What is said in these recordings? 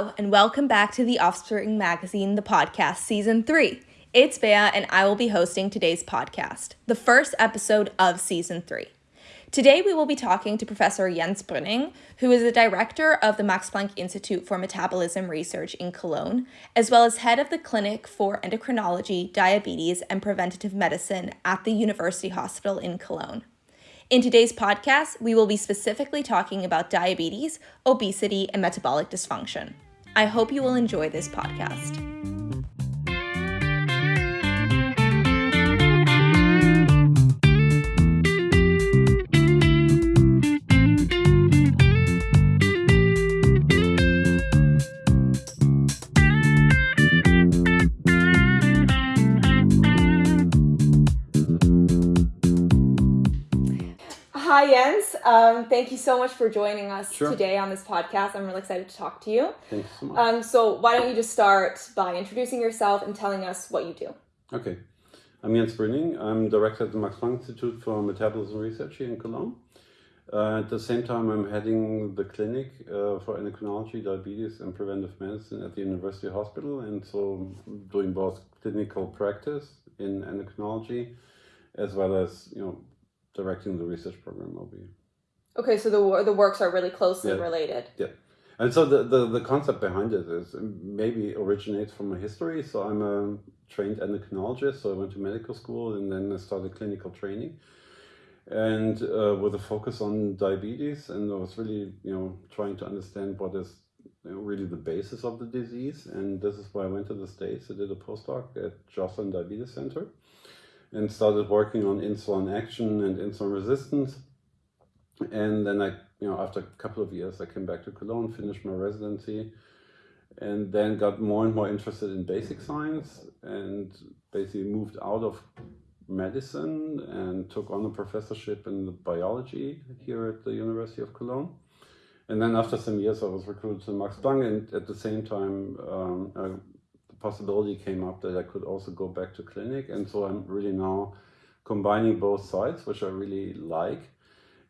And welcome back to the Offspring Magazine, the podcast, season three. It's Bea, and I will be hosting today's podcast, the first episode of season three. Today, we will be talking to Professor Jens Brüning, who is the director of the Max Planck Institute for Metabolism Research in Cologne, as well as head of the Clinic for Endocrinology, Diabetes, and Preventative Medicine at the University Hospital in Cologne. In today's podcast, we will be specifically talking about diabetes, obesity, and metabolic dysfunction. I hope you will enjoy this podcast. Hi, Jens. Um, thank you so much for joining us Sure. today on this podcast. I'm really excited to talk to you. Thanks so much. Um, so, why don't you just start by introducing yourself and telling us what you do? okay. I'm Jens Brüning. I'm director at the Max Planck Institute for Metabolism Research here in Cologne. Uh, at the same time, I'm heading the clinic uh, for endocrinology, diabetes, and preventive medicine at the University Hospital, and so doing both clinical practice in endocrinology as well as you know directing the research program over here. Okay, so the the works are really closely Yeah. related. Yeah. And so the, the, the concept behind it is maybe originates from my history. So I'm a trained endocrinologist. So I went to medical school and then I started clinical training and uh, with a focus on diabetes. And I was really, you know, trying to understand what is really the basis of the disease. And this is why I went to the States. I did a postdoc at Joslin Diabetes Center and started working on insulin action and insulin resistance. And then I, you know, after a couple of years, I came back to Cologne, finished my residency, and then got more and more interested in basic science and basically moved out of medicine and took on a professorship in biology here at the University of Cologne. And then after some years, I was recruited to Max Planck, and at the same time, um, the possibility came up that I could also go back to clinic. And so I'm really now combining both sides, which I really like.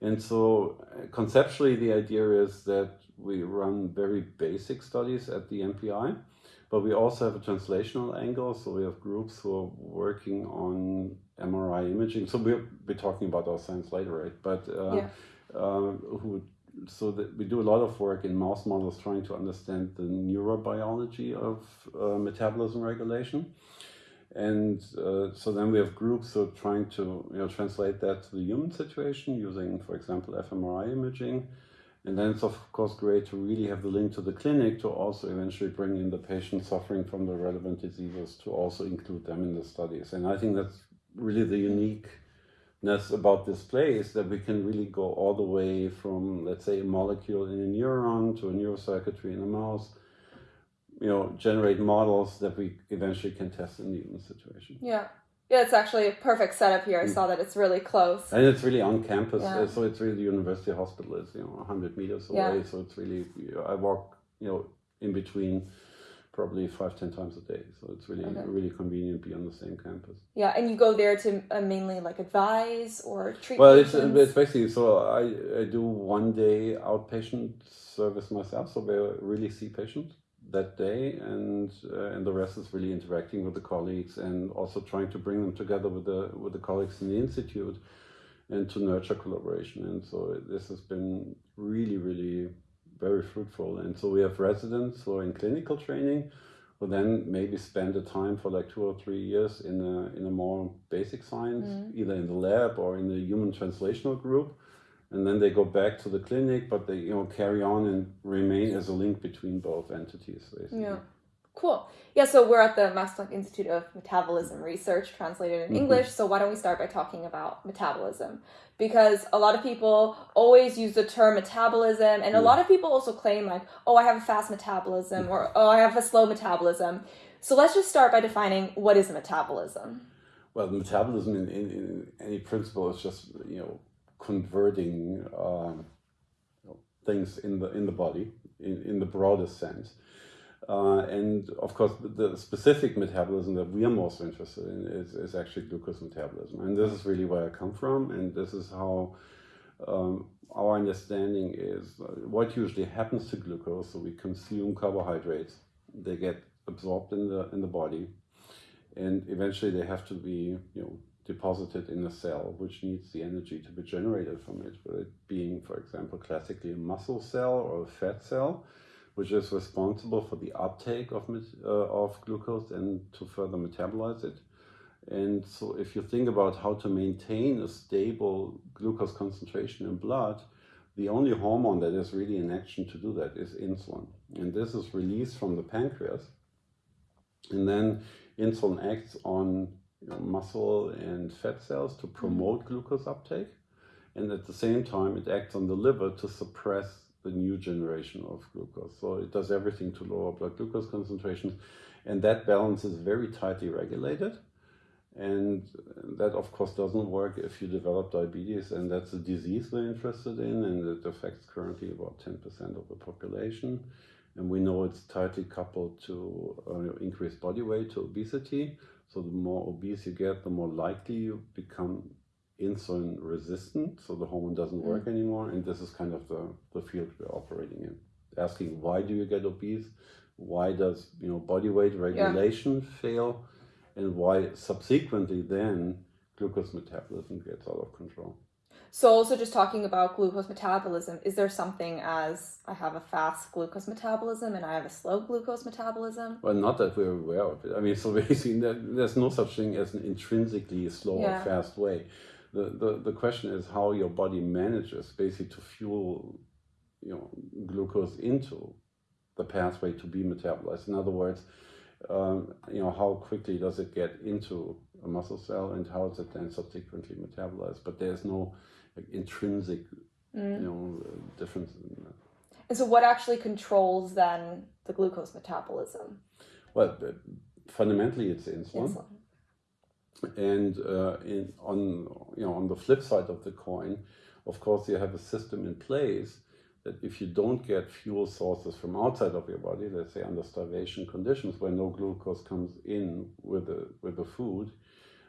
And so uh, conceptually, the idea is that we run very basic studies at the MPI, but we also have a translational angle. So we have groups who are working on MRI imaging. So we'll be talking about our science later, right? But uh, Yeah. uh, who so that we do a lot of work in mouse models trying to understand the neurobiology of uh, metabolism regulation. And uh, so then we have groups who are trying to you know, translate that to the human situation using, for example, fMRI imaging. And then it's of course great to really have the link to the clinic to also eventually bring in the patients suffering from the relevant diseases to also include them in the studies. And I think that's really the uniqueness about this place that we can really go all the way from, let's say, a molecule in a neuron to a neurocircuitry in a mouse you know, generate models that we eventually can test in the human situation. Yeah. Yeah, it's actually a perfect setup here. I Mm. saw that it's really close. And it's really on campus, Yeah. so it's really the university hospital is you know 100 meters away. Yeah. So it's really you know, I walk you know in between probably five ten times a day. So it's really Okay. really convenient to be on the same campus. Yeah, and you go there to uh, mainly like advise or treat Well, it's, it's basically so I, I do one day outpatient service myself, so we really see patients that day, and uh, and the rest is really interacting with the colleagues and also trying to bring them together with the with the colleagues in the institute, and to nurture collaboration. And so this has been really really very fruitful. And so we have residents who are in clinical training, who then maybe spend the time for like two or three years in a in a more basic science, Mhm. either in the lab or in the human translational group and then they go back to the clinic, but they you know carry on and remain as a link between both entities. Basically. Yeah. Cool. Yeah, so we're at the Max Planck Institute of Metabolism Research, translated in Mhm. English. So why don't we start by talking about metabolism? Because a lot of people always use the term metabolism, and a Mm. lot of people also claim, like, oh, I have a fast metabolism, or oh, I have a slow metabolism. So let's just start by defining what is a metabolism. Well, metabolism in, in, in any principle is just you know converting um, things in the in the body in, in the broadest sense. Uh, and of course, the specific metabolism that we are most interested in is, is actually glucose metabolism. And this is really where I come from, and this is how um, our understanding is uh, what usually happens to glucose. So we consume carbohydrates, they get absorbed in the in the body, and eventually they have to be you know deposited in a cell, which needs the energy to be generated from it. It being, for example, classically a muscle cell or a fat cell, which is responsible for the uptake of uh, of glucose and to further metabolize it. And so if you think about how to maintain a stable glucose concentration in blood, the only hormone that is really in action to do that is insulin. And this is released from the pancreas. And then insulin acts on you know, muscle and fat cells to promote glucose uptake. And at the same time, it acts on the liver to suppress the new generation of glucose. So it does everything to lower blood glucose concentrations. And that balance is very tightly regulated. And that, of course, doesn't work if you develop diabetes, and that's a disease we're interested in, and it affects currently about 10% of the population. And we know it's tightly coupled to uh, increased body weight, to obesity. So the more obese you get, the more likely you become insulin resistant, so the hormone doesn't work mm. anymore. And this is kind of the, the field we're operating in. Asking why do you get obese? Why does you know body weight regulation yeah. fail? and why subsequently then glucose metabolism gets out of control. So, also just talking about glucose metabolism, is there something as I have a fast glucose metabolism and I have a slow glucose metabolism? Well, not that we're aware of it. I mean, so basically, there's no such thing as an intrinsically slow yeah. or fast way. The, the, the question is how your body manages basically to fuel you know, glucose into the pathway to be metabolized. In other words, um, you know, how quickly does it get into a muscle cell and how is it then subsequently metabolized? But there's no like, intrinsic, mm. you know, difference in that. And so, what actually controls then the glucose metabolism? Well, fundamentally, it's insulin. insulin. And uh, in, on you know on the flip side of the coin, of course, you have a system in place that if you don't get fuel sources from outside of your body, let's say under starvation conditions where no glucose comes in with the with the food,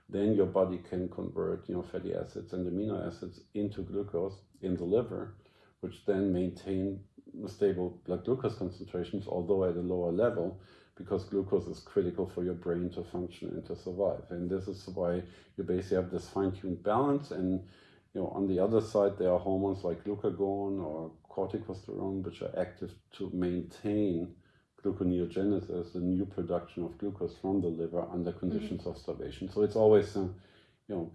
then your body can convert you know fatty acids and amino acids into glucose in the liver, which then maintain stable blood glucose concentrations, although at a lower level, because glucose is critical for your brain to function and to survive. And this is why you basically have this fine-tuned balance and you know, on the other side, there are hormones like glucagon or corticosterone, which are active to maintain gluconeogenesis, the new production of glucose from the liver under conditions mm-hmm. of starvation. So it's always, uh, you know,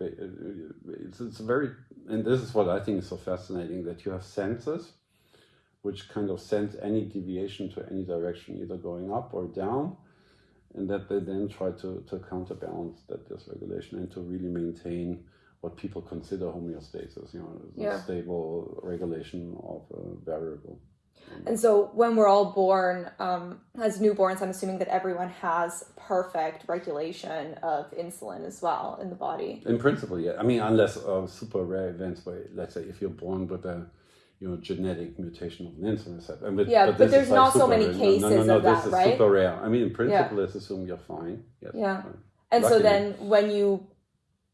it's, it's very, and this is what I think is so fascinating that you have sensors which kind of sends any deviation to any direction, either going up or down, and that they then try to, to counterbalance that dysregulation and to really maintain what people consider homeostasis, you know, yeah. stable regulation of a variable. And so when we're all born, um, as newborns, I'm assuming that everyone has perfect regulation of insulin as well in the body. In principle, yeah. I mean, unless uh, super rare events where, let's say, if you're born with a you know, genetic mutation of an insulin receptor. But, yeah, but, but there's not so many rare. cases no, no, no, of that, this right? super rare. I mean, in principle, yeah. let's assume you're fine. Yes, yeah. Fine. And Luckily. so then when you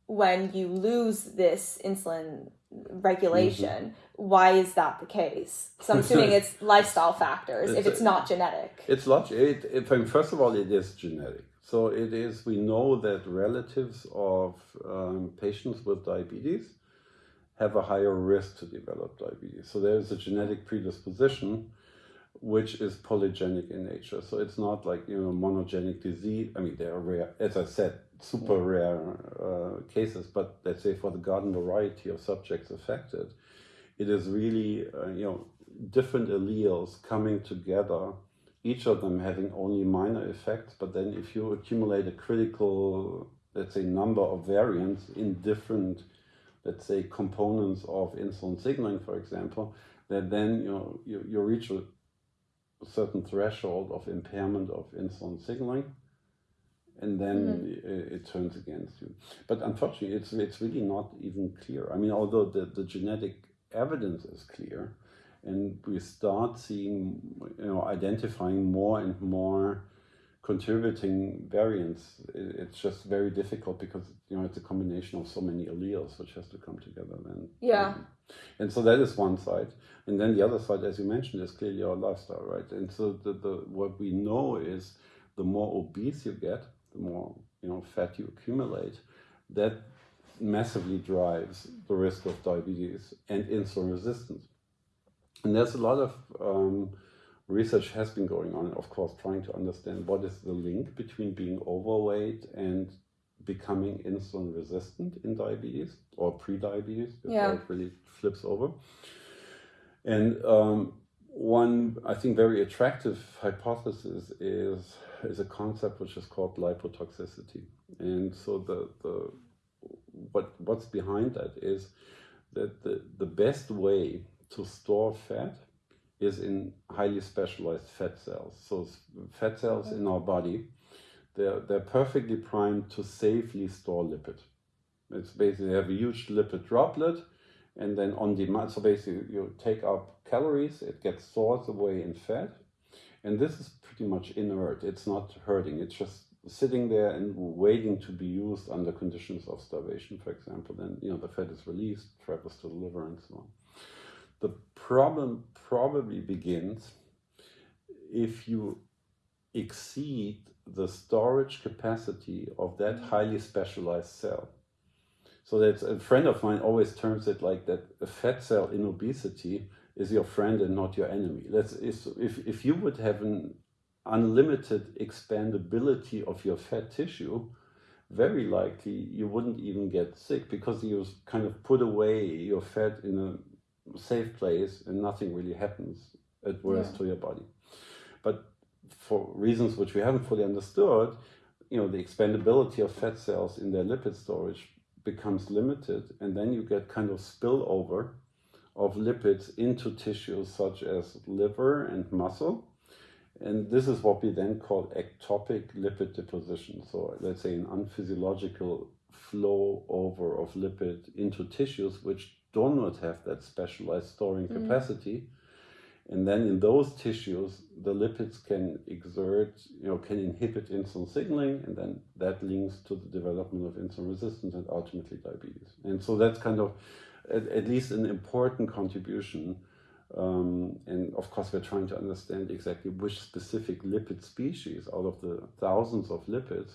when you lose this insulin regulation, mm-hmm. why is that the case? So I'm assuming it's lifestyle factors it's, if it's not genetic. It's logic. It, it, first of all, it is genetic. So it is. We know that relatives of um, patients with diabetes have a higher risk to develop diabetes. So there is a genetic predisposition which is polygenic in nature. So it's not like you know monogenic disease. I mean, there are rare, as I said, super rare uh, cases. But let's say for the garden variety of subjects affected, it is really uh, you know different alleles coming together. Each of them having only minor effects, but then if you accumulate a critical, let's say, number of variants in different, let's say, components of insulin signaling, for example, that then you know you, you reach a certain threshold of impairment of insulin signaling and then mm-hmm. it, it, turns against you. But unfortunately, it's it's really not even clear. I mean, although the, the genetic evidence is clear, and we start seeing, you know, identifying more and more contributing variants, it, it's just very difficult because you know it's a combination of so many alleles which has to come together. Then yeah. And so that is one side. And then the other side, as you mentioned, is clearly our lifestyle, right? And so the, the what we know is the more obese you get, the more you know fat you accumulate, that massively drives the risk of diabetes and insulin resistance. And there's a lot of um, research has been going on, of course, trying to understand what is the link between being overweight and becoming insulin resistant in diabetes or pre-diabetes before Yeah. it really flips over. And um, one, I think, very attractive hypothesis is is a concept which is called lipotoxicity. And so the the what what's behind that is that the, the best way to store fat is in highly specialized fat cells. So fat cells in our body, they're, they're perfectly primed to safely store lipid. It's basically they have a huge lipid droplet and then on demand, so basically you take up calories, it gets stored away in fat. And this is pretty much inert. It's not hurting. It's just sitting there and waiting to be used under conditions of starvation, for example. Then you know the fat is released, travels to the liver, and so on. The problem probably begins if you exceed the storage capacity of that mm-hmm. highly specialized cell. So that's a friend of mine always terms it like that a fat cell in obesity is your friend and not your enemy. That's is if, if you would have an unlimited expandability of your fat tissue, very likely you wouldn't even get sick because you kind of put away your fat in a safe place and nothing really happens at worst Yeah. to your body. But for reasons which we haven't fully understood, you know, the expandability of fat cells in their lipid storage becomes limited, and then you get kind of spillover of lipids into tissues such as liver and muscle. And this is what we then call ectopic lipid deposition. So let's say an unphysiological flow over of lipid into tissues which do not have that specialized storing Mm. capacity. And then in those tissues, the lipids can exert, you know, can inhibit insulin signaling, and then that links to the development of insulin resistance and ultimately diabetes. And so that's kind of at, at least an important contribution. Um, and of course, we're trying to understand exactly which specific lipid species out of the thousands of lipids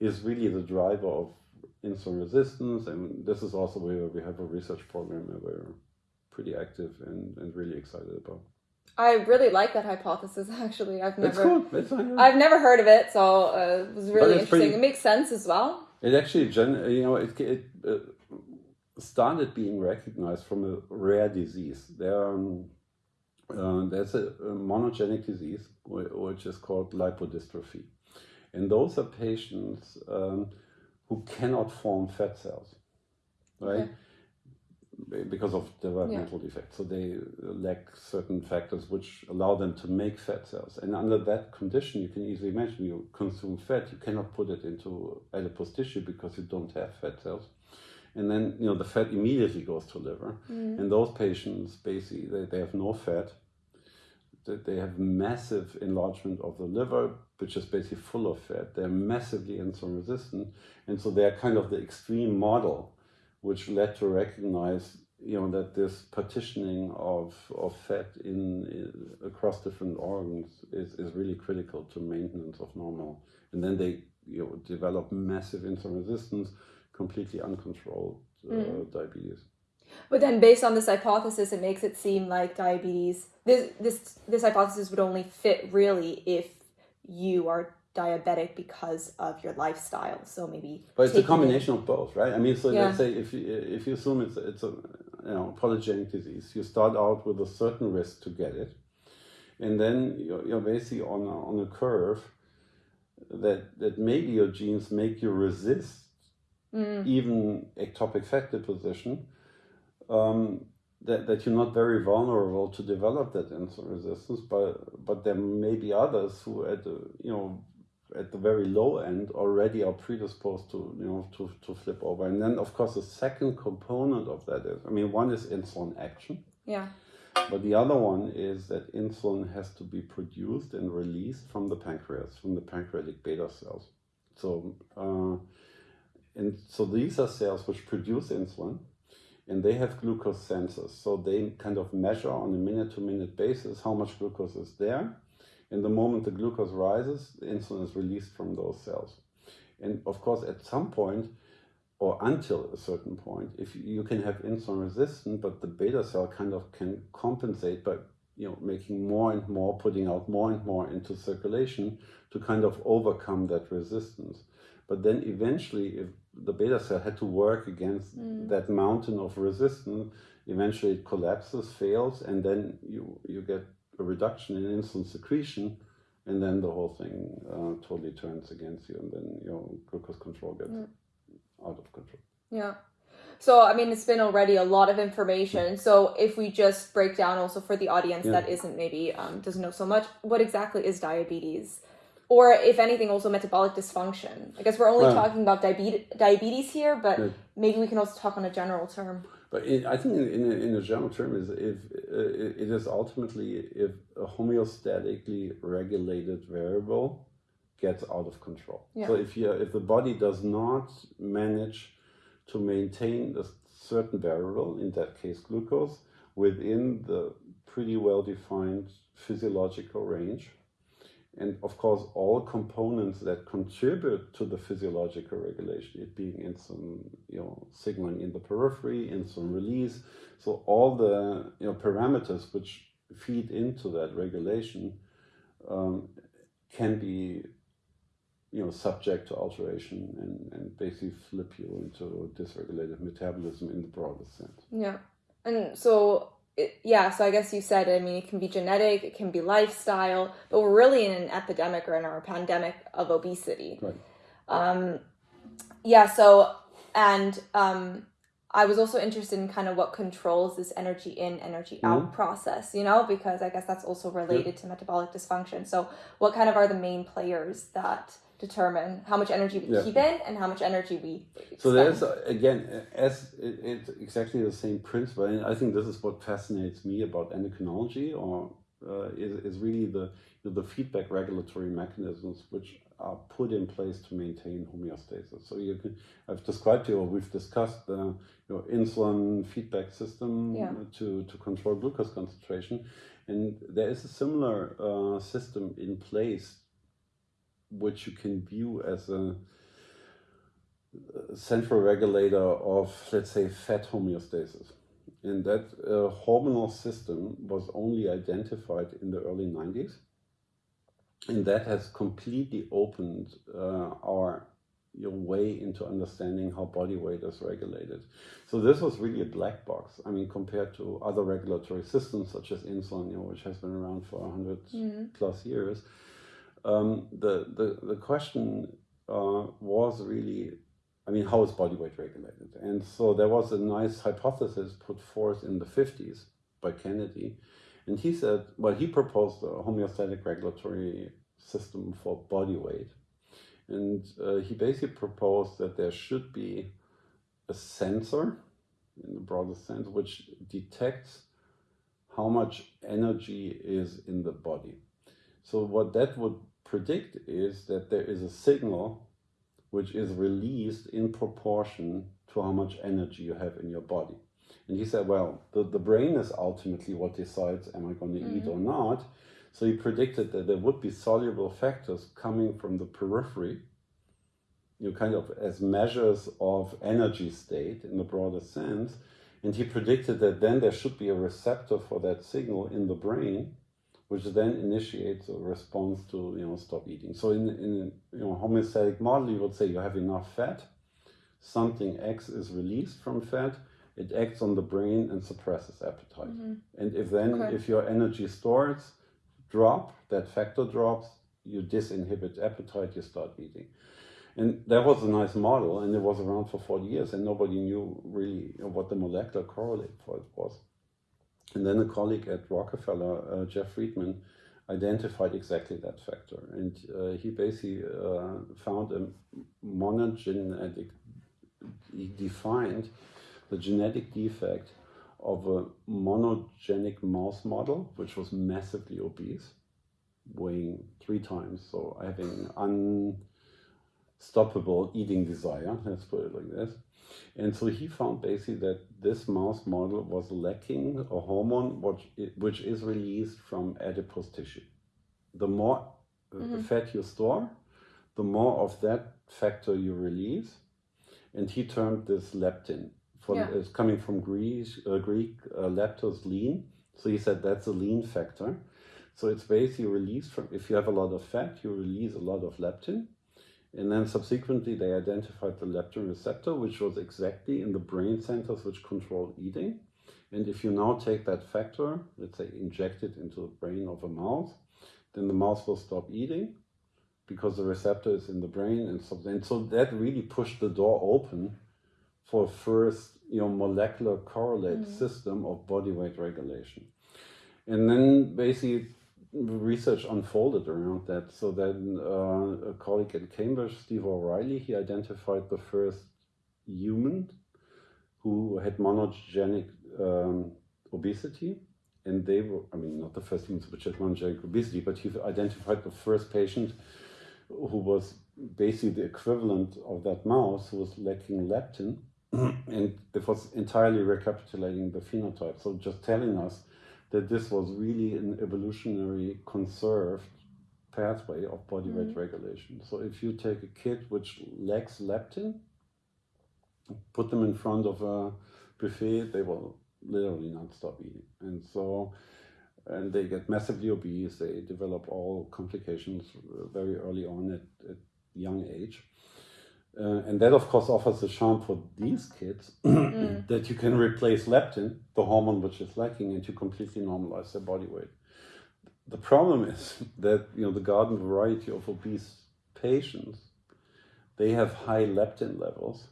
is really the driver of insulin resistance. And this is also where we have a research program that we're pretty active and, and really excited about. I really like that hypothesis. Actually, I've never, cool. Uh, I've never heard of it, so uh, it was really interesting. pretty- It makes sense as well. It actually, gen- you know, it, it uh, started being recognized from a rare disease. There, um, uh, there's a, a monogenic disease which is called lipodystrophy, and those are patients um, who cannot form fat cells, right? Because of developmental defects, so they lack certain factors which allow them to make fat cells. And under that condition, you can easily imagine you consume fat, you cannot put it into adipose tissue because you don't have fat cells. And then you know the fat immediately goes to liver, Mm. and those patients basically they, they have no fat. They have massive enlargement of the liver, which is basically full of fat. They're massively insulin resistant, and so they're kind of the extreme model, which led to recognize you know that this partitioning of, of fat in, in across different organs is, is really critical to maintenance of normal. And then they you know develop massive insulin resistance, completely uncontrolled uh, Mm. diabetes. But then, based on this hypothesis, it makes it seem like diabetes. This this this hypothesis would only fit really if you are diabetic because of your lifestyle. So maybe. But it's a combination of both, right? I mean, so Yeah. let's say if you, if you assume it's it's a you know polygenic disease, you start out with a certain risk to get it, and then you're, you're basically on a, on a curve that that maybe your genes make you resist Mm, even ectopic fat deposition. Um, that, that you're not very vulnerable to develop that insulin resistance, but but there may be others who at the you know at the very low end already are predisposed to you know to, to flip over. And then of course the second component of that is I mean one is insulin action, yeah. but the other one is that insulin has to be produced and released from the pancreas, from the pancreatic beta cells. So uh, and so these are cells which produce insulin, and they have glucose sensors. So they kind of measure on a minute to minute basis how much glucose is there. And the moment the glucose rises, the insulin is released from those cells. And of course, at some point, or until a certain point, if you can have insulin resistance, but the beta cell kind of can compensate by you know making more and more, putting out more and more into circulation to kind of overcome that resistance. But then eventually, if the beta cell had to work against mm. that mountain of resistance, eventually it collapses, fails, and then you you get a reduction in insulin secretion, and then the whole thing uh, totally turns against you, and then your glucose control gets mm. out of control. Yeah. So, I mean, it's been already a lot of information. So, if we just break down also for the audience yeah. that isn't maybe um, doesn't know so much, what exactly is diabetes? Or, if anything, also metabolic dysfunction. I guess we're only well, talking about diabetes, diabetes here, but yeah. maybe we can also talk on a general term. But in, I think in, in, a, in a general term is if uh, it is ultimately if a homeostatically regulated variable gets out of control. Yeah. So if you if the body does not manage to maintain a certain variable, in that case glucose, within the pretty well defined physiological range, and of course all components that contribute to the physiological regulation it being insulin you know signaling in the periphery insulin release. So all the you know parameters which feed into that regulation um, can be you know subject to alteration and, and basically flip you into dysregulated metabolism in the broadest sense. Yeah. And so it, yeah, so I guess you said, I mean, it can be genetic, it can be lifestyle, but we're really in an epidemic or in our pandemic of obesity. Right. Um, yeah, so, and um, I was also interested in kind of what controls this energy in, energy out mm-hmm. process, you know, because I guess that's also related to metabolic dysfunction. So, what kind of are the main players that determine how much energy we yeah. keep in and how much energy we spend. so there's again as it, it's exactly the same principle and i think this is what fascinates me about endocrinology or uh, is, is really the the feedback regulatory mechanisms which are put in place to maintain homeostasis so you can i've described to you or we've discussed the your insulin feedback system yeah. to to control glucose concentration and there is a similar uh, system in place which you can view as a central regulator of, let's say, fat homeostasis. And that uh, hormonal system was only identified in the early 90s. And that has completely opened uh, our your way into understanding how body weight is regulated. So this was really a black box. I mean, compared to other regulatory systems such as insulin, you know, which has been around for 100 mm-hmm. plus years, um, the, the, the question uh, was really, I mean, how is body weight regulated? And so there was a nice hypothesis put forth in the 50s by Kennedy. And he said, well, he proposed a homeostatic regulatory system for body weight. And uh, he basically proposed that there should be a sensor, in the broadest sense, which detects how much energy is in the body. So what that would predict is that there is a signal which is released in proportion to how much energy you have in your body. And he said, well, the, the brain is ultimately what decides, am I going to mm -hmm. eat or mm-hmm. not? So he predicted that there would be soluble factors coming from the periphery, you know, kind of as measures of energy state in the broader sense. And he predicted that then there should be a receptor for that signal in the brain which then initiates a response to you know stop eating. So in in you know homeostatic model, you would say you have enough fat, something X is released from fat, it acts on the brain and suppresses appetite. Mm -hmm. And if then okay. if your energy stores drop, that factor drops, you disinhibit appetite, you start eating. And that was a nice model, and it was around for 40 years, and nobody knew really what the molecular correlate for it was. And then a colleague at Rockefeller, uh, Jeff Friedman, identified exactly that factor. And uh, he basically uh, found a monogenetic, he defined the genetic defect of a monogenic mouse model, which was massively obese, weighing three times, so having unstoppable eating desire, let's put it like this. And so he found basically that this mouse model was lacking a hormone which, which is released from adipose tissue. The more uh, mm-hmm. fat you store, the more of that factor you release. And he termed this leptin. From, yeah. It's coming from Greek, uh, Greek uh, leptos, lean. So he said that's a lean factor. So it's basically released from, if you have a lot of fat, you release a lot of leptin. And then subsequently, they identified the leptin receptor, which was exactly in the brain centers which control eating. And if you now take that factor, let's say inject it into the brain of a mouse, then the mouse will stop eating because the receptor is in the brain. And so, and so that really pushed the door open for first you know, molecular correlate mm. system of body weight regulation. And then basically research unfolded around that. So then uh, a colleague at Cambridge, Steve O'Rahilly, he identified the first human who had monogenic um, obesity. And they were, I mean, not the first humans which had monogenic obesity, but he identified the first patient who was basically the equivalent of that mouse who was lacking leptin. and it was entirely recapitulating the phenotype. So just telling us that this was really an evolutionary conserved pathway of body weight mm-hmm. regulation. So if you take a kid which lacks leptin, put them in front of a buffet, they will literally not stop eating. And so, and they get massively obese, they develop all complications very early on at, at young age. Uh, and that, of course, offers a charm for these kids mm. that you can replace leptin, the hormone which is lacking, and you completely normalize their body weight. The problem is that you know the garden variety of obese patients, they have high leptin levels,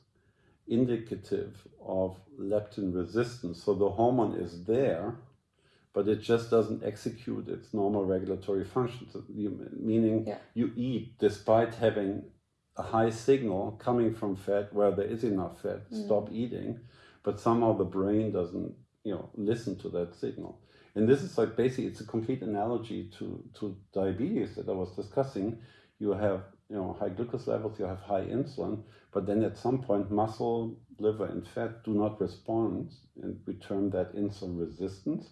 indicative of leptin resistance. So the hormone is there, but it just doesn't execute its normal regulatory functions. Meaning, yeah. you eat despite having a high signal coming from fat where there is enough fat, mm. stop eating, but somehow the brain doesn't, you know, listen to that signal. And this is like basically it's a complete analogy to, to diabetes that I was discussing. You have you know high glucose levels, you have high insulin, but then at some point muscle, liver, and fat do not respond, and we term that insulin resistance.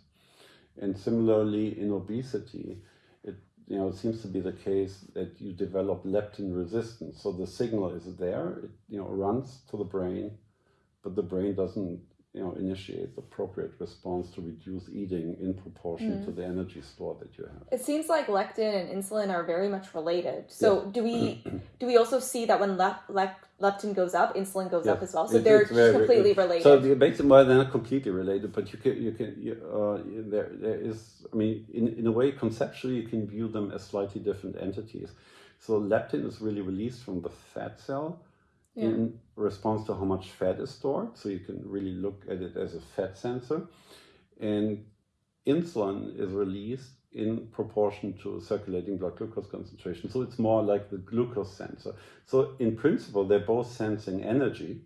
And similarly in obesity, you know, it seems to be the case that you develop leptin resistance. So the signal is there, it you know runs to the brain, but the brain doesn't you know initiate the appropriate response to reduce eating in proportion mm. to the energy store that you have. It seems like leptin and insulin are very much related. So yeah. do we do we also see that when le- le- leptin goes up, insulin goes up as well? So it, they're very, completely related. So the basically, well, they're not completely related, but you can you can you, uh, there there is I mean in in a way conceptually you can view them as slightly different entities. So leptin is really released from the fat cell yeah. in response to how much fat is stored. So you can really look at it as a fat sensor. And insulin is released in proportion to circulating blood glucose concentration. So it's more like the glucose sensor. So in principle, they're both sensing energy,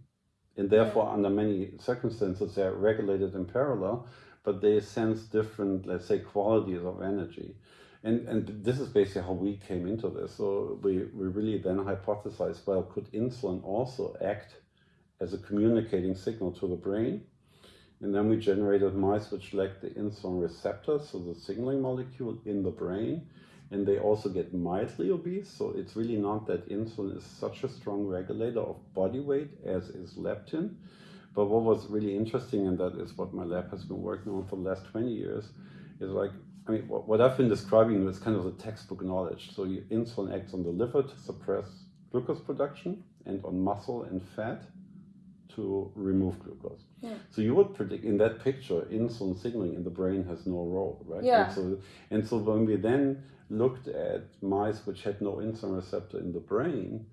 and therefore, under many circumstances, they're regulated in parallel, but they sense different, let's say, qualities of energy. And, and this is basically how we came into this. So we, we really then hypothesized, well, could insulin also act as a communicating signal to the brain? And then we generated mice which lacked the insulin receptor, so the signaling molecule in the brain. And they also get mildly obese. So it's really not that insulin is such a strong regulator of body weight as is leptin. But what was really interesting, and that is what my lab has been working on for the last 20 years, is like I mean, what, what I've been describing is kind of the textbook knowledge. So insulin acts on the liver to suppress glucose production and on muscle and fat to remove glucose. Yeah. So you would predict in that picture, insulin signaling in the brain has no role, right? Yeah. And so, and so when we then looked at mice which had no insulin receptor in the brain,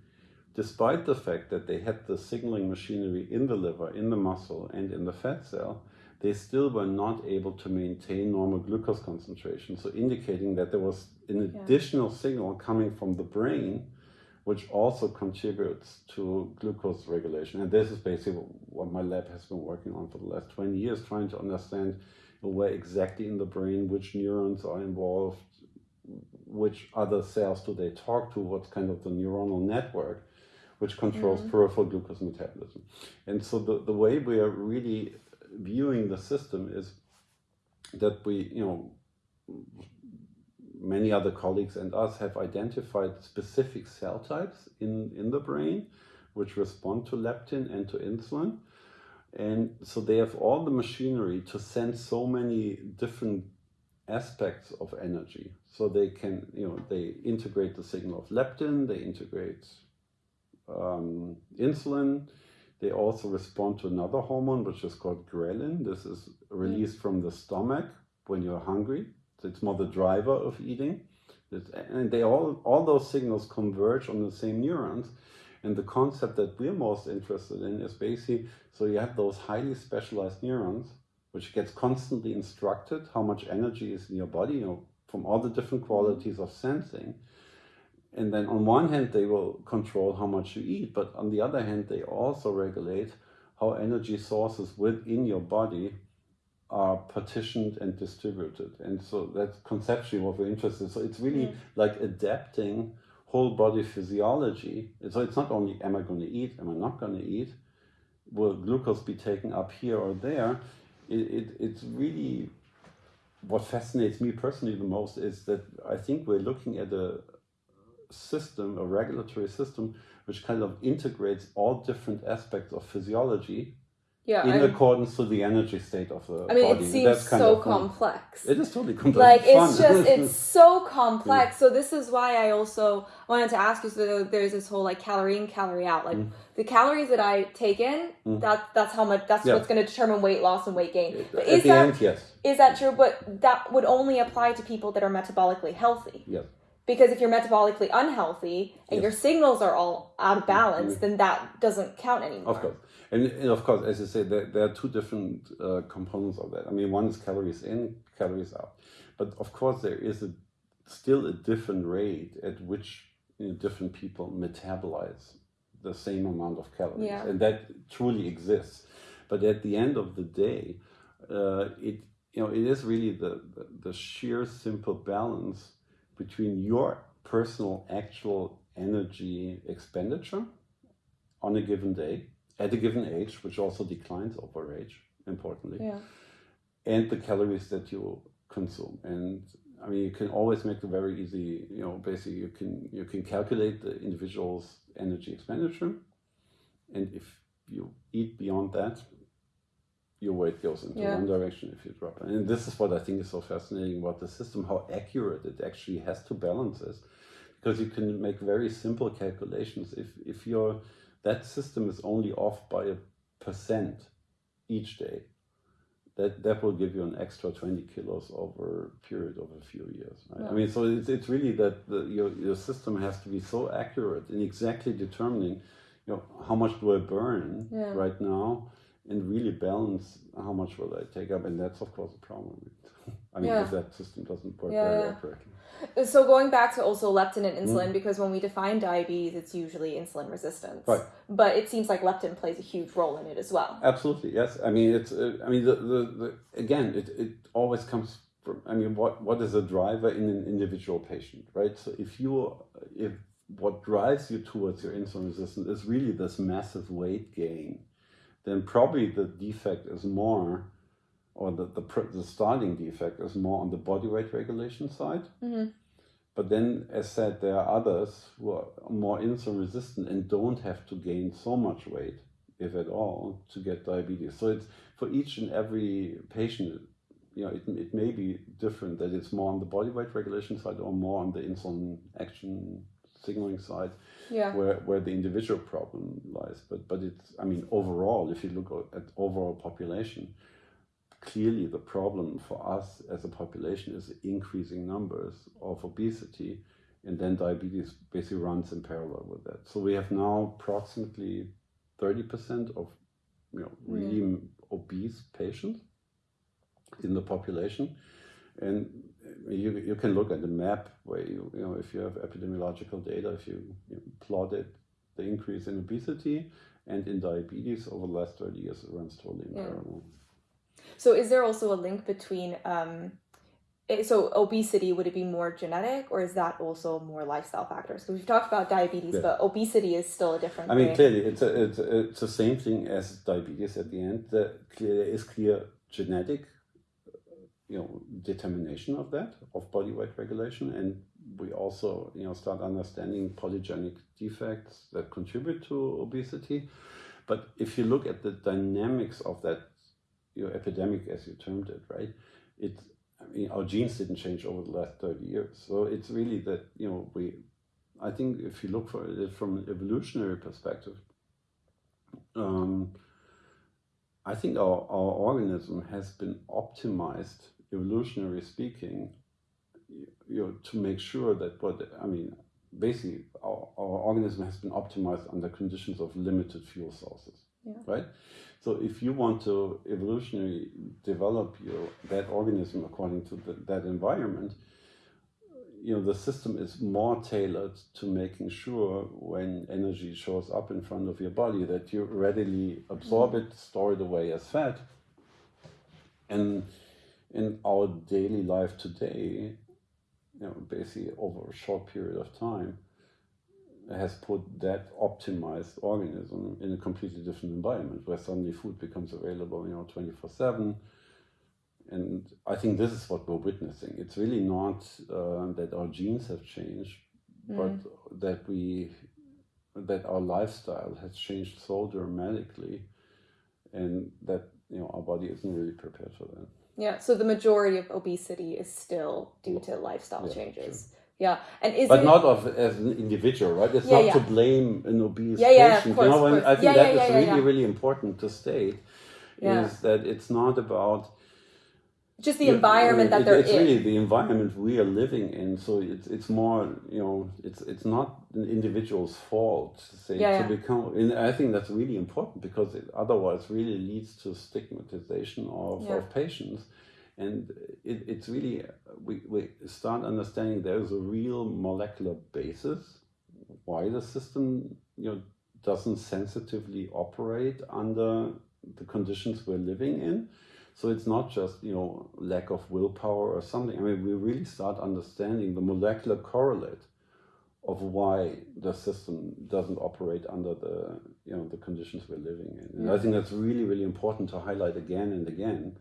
despite the fact that they had the signaling machinery in the liver, in the muscle, and in the fat cell, they still were not able to maintain normal glucose concentration. So indicating that there was an yeah. additional signal coming from the brain, which also contributes to glucose regulation. And this is basically what my lab has been working on for the last 20 years, trying to understand where exactly in the brain, which neurons are involved, which other cells do they talk to, what's kind of the neuronal network which controls Mhm. peripheral glucose metabolism. And so the, the way we are really viewing the system is that we, you know, many other colleagues and us have identified specific cell types in, in the brain which respond to leptin and to insulin. And so they have all the machinery to send so many different aspects of energy. So they can, you know, they integrate the signal of leptin, they integrate um, insulin. They also respond to another hormone, which is called ghrelin. This is released from the stomach when you're hungry. So it's more the driver of eating. It's, and they all, all those signals converge on the same neurons. And the concept that we're most interested in is basically, so you have those highly specialized neurons, which gets constantly instructed how much energy is in your body, you know, from all the different mm-hmm. qualities of sensing. And then on one hand, they will control how much you eat, but on the other hand, they also regulate how energy sources within your body are partitioned and distributed. And so that's conceptually what we're interested in. So it's really Mm. like adapting whole body physiology. So it's not only am I going to eat, am I not going to eat, will glucose be taken up here or there? It, it, it's really what fascinates me personally the most is that I think we're looking at a system, a regulatory system, which kind of integrates all different aspects of physiology Yeah, in I'm- accordance to the energy state of the I mean, body. it seems That's kind so complex. It is totally complex. like fun. it's just it's so complex so this is why i also wanted to ask you so there's this whole like calorie in calorie out like the calories that i take in that that's how much that's Mm. Yeah. what's going to determine weight loss and weight gain but At is the that end, yes. is that true but that would only apply to people that are metabolically healthy Yes. Because if you're metabolically unhealthy and Yes. your signals are all out of balance then that doesn't count anymore Of course. And, and of course, as you say, there, there are two different uh, components of that. I mean, one is calories in, calories out. But of course, there is a, still a different rate at which you know, different people metabolize the same amount of calories. Yeah. And that truly exists. But at the end of the day, uh, it you know it is really the, the, the sheer simple balance between your personal actual energy expenditure on a given day at a given age, which also declines over age, importantly, yeah and the calories that you consume. And I mean, you can always make it very easy. You know, basically, you can you can calculate the individual's energy expenditure, and if you eat beyond that, your weight goes into Yeah. one direction if you drop it. And this is what I think is so fascinating about the system, how accurate it actually has to balance this. Because you can make very simple calculations. If if your that system is only off by a percent each day, that that will give you an extra 20 kilos over a period of a few years. Right? I mean, so it's, it's really that the, your, your system has to be so accurate in exactly determining, you know, how much do I burn Yeah. right now and really balance how much will I take up. And that's, of course, a problem. I mean, Yeah. if that system doesn't work Yeah, very yeah. accurately. So going back to also leptin and Mm. insulin, because when we define diabetes, it's usually insulin resistance. Right. But it seems like leptin plays a huge role in it as well. Absolutely, yes. I mean, it's. Uh, I mean, the, the, the again, it, it always comes from. I mean, what what is a driver in an individual patient, right? So if you if what drives you towards your insulin resistance is really this massive weight gain, then probably the defect is more, or the the, the starting defect is more on the body weight regulation side. Mhm. But then, as said, there are others who are more insulin resistant and don't have to gain so much weight, if at all, to get diabetes. So it's for each and every patient, you know, it, it may be different that it's more on the body weight regulation side or more on the insulin action signaling side Yeah. where, where the individual problem lies. But but it's I mean overall, if you look at overall population, clearly the problem for us as a population is increasing numbers of obesity, and then diabetes basically runs in parallel with that. So we have now approximately thirty percent of you know mm. really obese patients in the population. And you, you can look at the map where you, you know, if you have epidemiological data, if you, you plotted the increase in obesity and in diabetes over the last 30 years, it runs totally in Yeah. parallel. So is there also a link between um, eh, so obesity would it be more genetic or is that also more lifestyle factors? Because we've talked about diabetes, yeah. but obesity is still a different. I mean, thing. clearly, it's a, it's a, it's the same thing as diabetes. At the end, the there is clear genetic, you know, determination of that of body weight regulation, and we also you know start understanding polygenic defects that contribute to obesity. But if you look at the dynamics of that you know, epidemic, as you termed it, right? It, I mean, our genes didn't change over the last 30 years. So it's really that, you know, we, I think if you look for it from an evolutionary perspective, um, I think our, our organism has been optimized, evolutionary speaking, you know, to make sure that what, I mean, basically our, our organism has been optimized under conditions of limited fuel sources, yeah. right? So if you want to evolutionarily develop your that organism according to the, that environment, you know the system is more tailored to making sure when energy shows up in front of your body that you readily absorb mm-hmm. it, store it away as fat. And in our daily life today, you know, basically over a short period of time, has put that optimized organism in a completely different environment where suddenly food becomes available, you know, 24 7. And I think this is what we're witnessing. It's really not uh, that our genes have changed, mm. but that we that our lifestyle has changed so dramatically and that you know our body isn't really prepared for that. Yeah, so the majority of obesity is still due to lifestyle yeah, changes. Sure. Yeah, and is but not of as an individual, right? It's yeah, not yeah. to blame an obese yeah, yeah, patient. Course, you know, and I think that is really, really important to state. Is that it's not about just the environment that it, they're it's in. It's really the environment we are living in. So it's it's more you know it's it's not an individual's fault to say to become. And I think that's really important because it otherwise really leads to stigmatization of, of patients and it, it's really we, we start understanding there's a real molecular basis why the system you know doesn't sensitively operate under the conditions we're living in so it's not just you know lack of willpower or something. I mean we really start understanding the molecular correlate of why the system doesn't operate under the you know the conditions we're living in. And i think that's really really important to highlight again and again.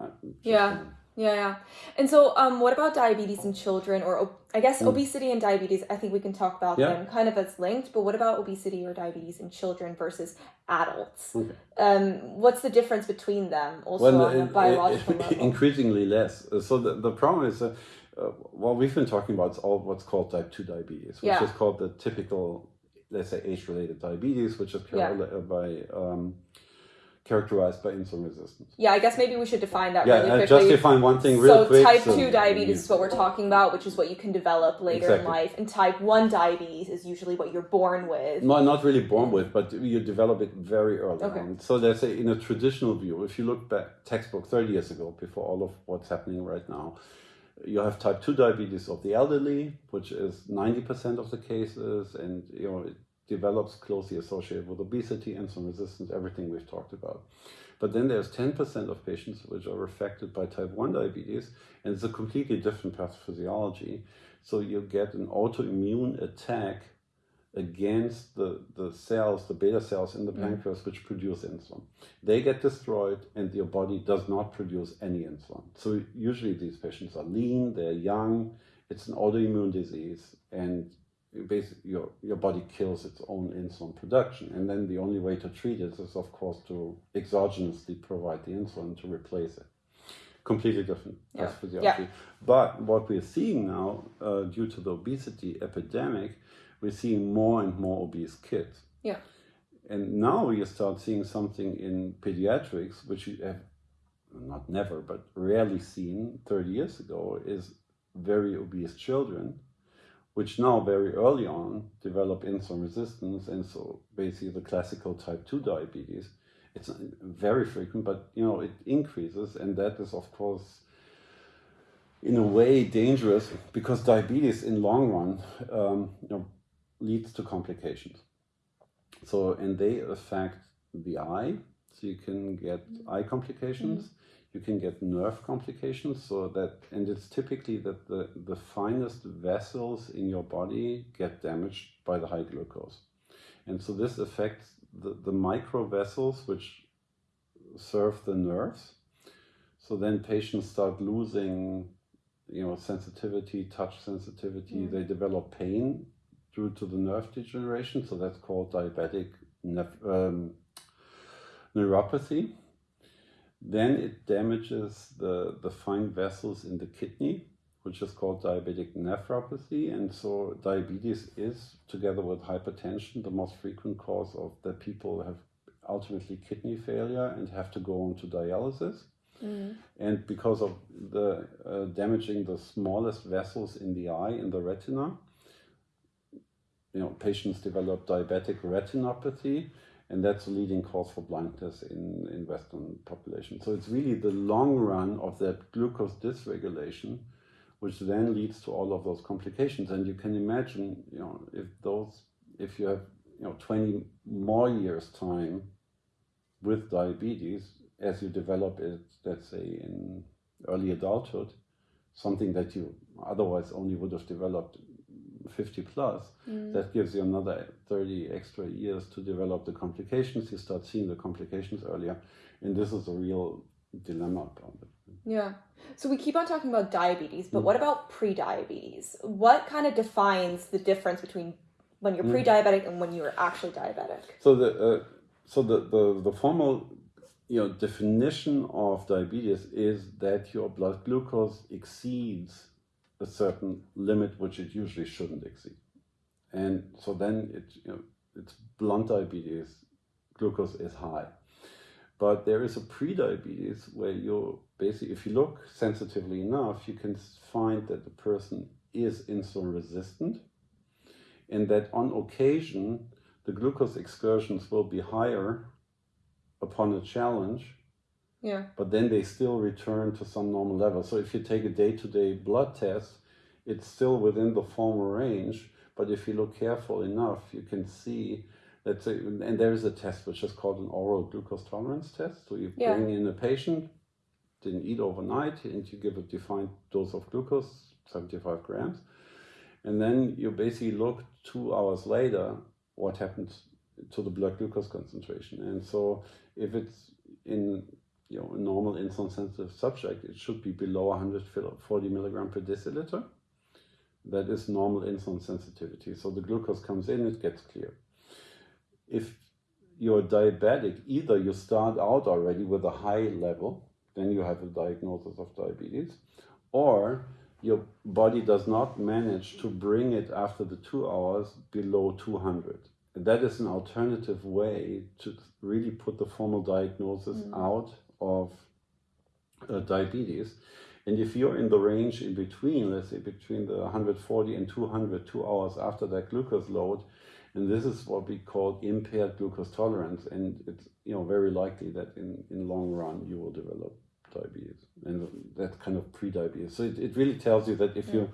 Uh, yeah. Yeah, yeah. And so, um, what about diabetes in children, or I guess mm. obesity and diabetes? I think we can talk about yeah. them kind of as linked. But what about obesity or diabetes in children versus adults? Okay. Um, what's the difference between them, also well, on a biological it, level? Increasingly less. So the the problem is. Uh, uh, what we've been talking about is all what's called type 2 diabetes, which yeah. is called the typical, let's say, age related diabetes, which is yeah. by um, characterized by insulin resistance. Yeah, I guess maybe we should define that yeah, really uh, quickly. just define one thing real so quick. Type so type 2 diabetes yeah. is what we're talking about, which is what you can develop later exactly. in life. And type 1 diabetes is usually what you're born with. No, not really born with, but you develop it very early okay. on. So let's say in a traditional view, if you look back textbook 30 years ago, before all of what's happening right now, you have type 2 diabetes of the elderly, which is 90% of the cases, and you know develops closely associated with obesity, insulin resistance, everything we've talked about. But then there's 10% of patients which are affected by type 1 diabetes, and it's a completely different pathophysiology. So you get an autoimmune attack against the, the cells, the beta cells in the mm. pancreas, which produce insulin. They get destroyed, and your body does not produce any insulin. So usually these patients are lean, they're young, it's an autoimmune disease, and basically your, your body kills its own insulin production. And then the only way to treat it is, of course, to exogenously provide the insulin to replace it. Completely different yeah. physiology. Yeah. But what we're seeing now, uh, due to the obesity epidemic, we're seeing more and more obese kids. Yeah. And now you start seeing something in pediatrics, which you have not never, but rarely seen 30 years ago, is very obese children which now very early on develop insulin resistance. And so basically the classical type 2 diabetes it's very frequent but you know it increases. And that is of course in a way dangerous because diabetes in long run um, you know, leads to complications. So and they affect the eye so you can get eye complications. mm. You can get nerve complications. So that, and it's typically that the, the finest vessels in your body get damaged by the high glucose. And so this affects the, the micro vessels which serve the nerves. So then patients start losing, you know, sensitivity, touch sensitivity. Mm. They develop pain due to the nerve degeneration. So that's called diabetic um, neuropathy. Then it damages the, the fine vessels in the kidney, which is called diabetic nephropathy. And so diabetes is, together with hypertension, the most frequent cause of that people have ultimately kidney failure and have to go on to dialysis. Mm. And because of the uh, damaging the smallest vessels in the eye, in the retina, you know, patients develop diabetic retinopathy, and that's a leading cause for blindness in, in Western population. So it's really the long run of that glucose dysregulation, which then leads to all of those complications. And you can imagine, you know, if those, if you have, you know, 20 more years time with diabetes, as you develop it, let's say in early adulthood, something that you otherwise only would have developed 50 plus, mm. that gives you another 30 extra years to develop the complications. You start seeing the complications earlier. And this is a real dilemma about it. Yeah. So we keep on talking about diabetes, but mm. what about pre-diabetes? What kind of defines the difference between when you're mm. pre-diabetic and when you're actually diabetic? So the uh, so the, the the formal you know definition of diabetes is that your blood glucose exceeds a certain limit which it usually shouldn't exceed. And so then it, you know, it's blunt diabetes, glucose is high. But there is a pre-diabetes where you're basically, if you look sensitively enough, you can find that the person is insulin resistant and that on occasion, the glucose excursions will be higher upon a challenge yeah. But then they still return to some normal level. So if you take a day-to-day -day blood test, it's still within the former range. But if you look careful enough, you can see that, and there is a test which is called an oral glucose tolerance test. So you yeah. bring in a patient, didn't eat overnight, and you give a defined dose of glucose, 75 grams. And then you basically look two hours later, what happens to the blood glucose concentration. And so if it's in you know, a normal insulin sensitive subject, it should be below 140 milligram per deciliter. That is normal insulin sensitivity. So the glucose comes in, it gets clear. If you're diabetic, either you start out already with a high level, then you have a diagnosis of diabetes, or your body does not manage to bring it after the two hours below 200. And that is an alternative way to really put the formal diagnosis mm. out of uh, diabetes. And if you're in the range in between, let's say between the 140 and 200, two hours after that glucose load, and this is what we call impaired glucose tolerance. And it's you know very likely that in, in long run you will develop diabetes and that kind of pre-diabetes. So it, it really tells you that if yeah. you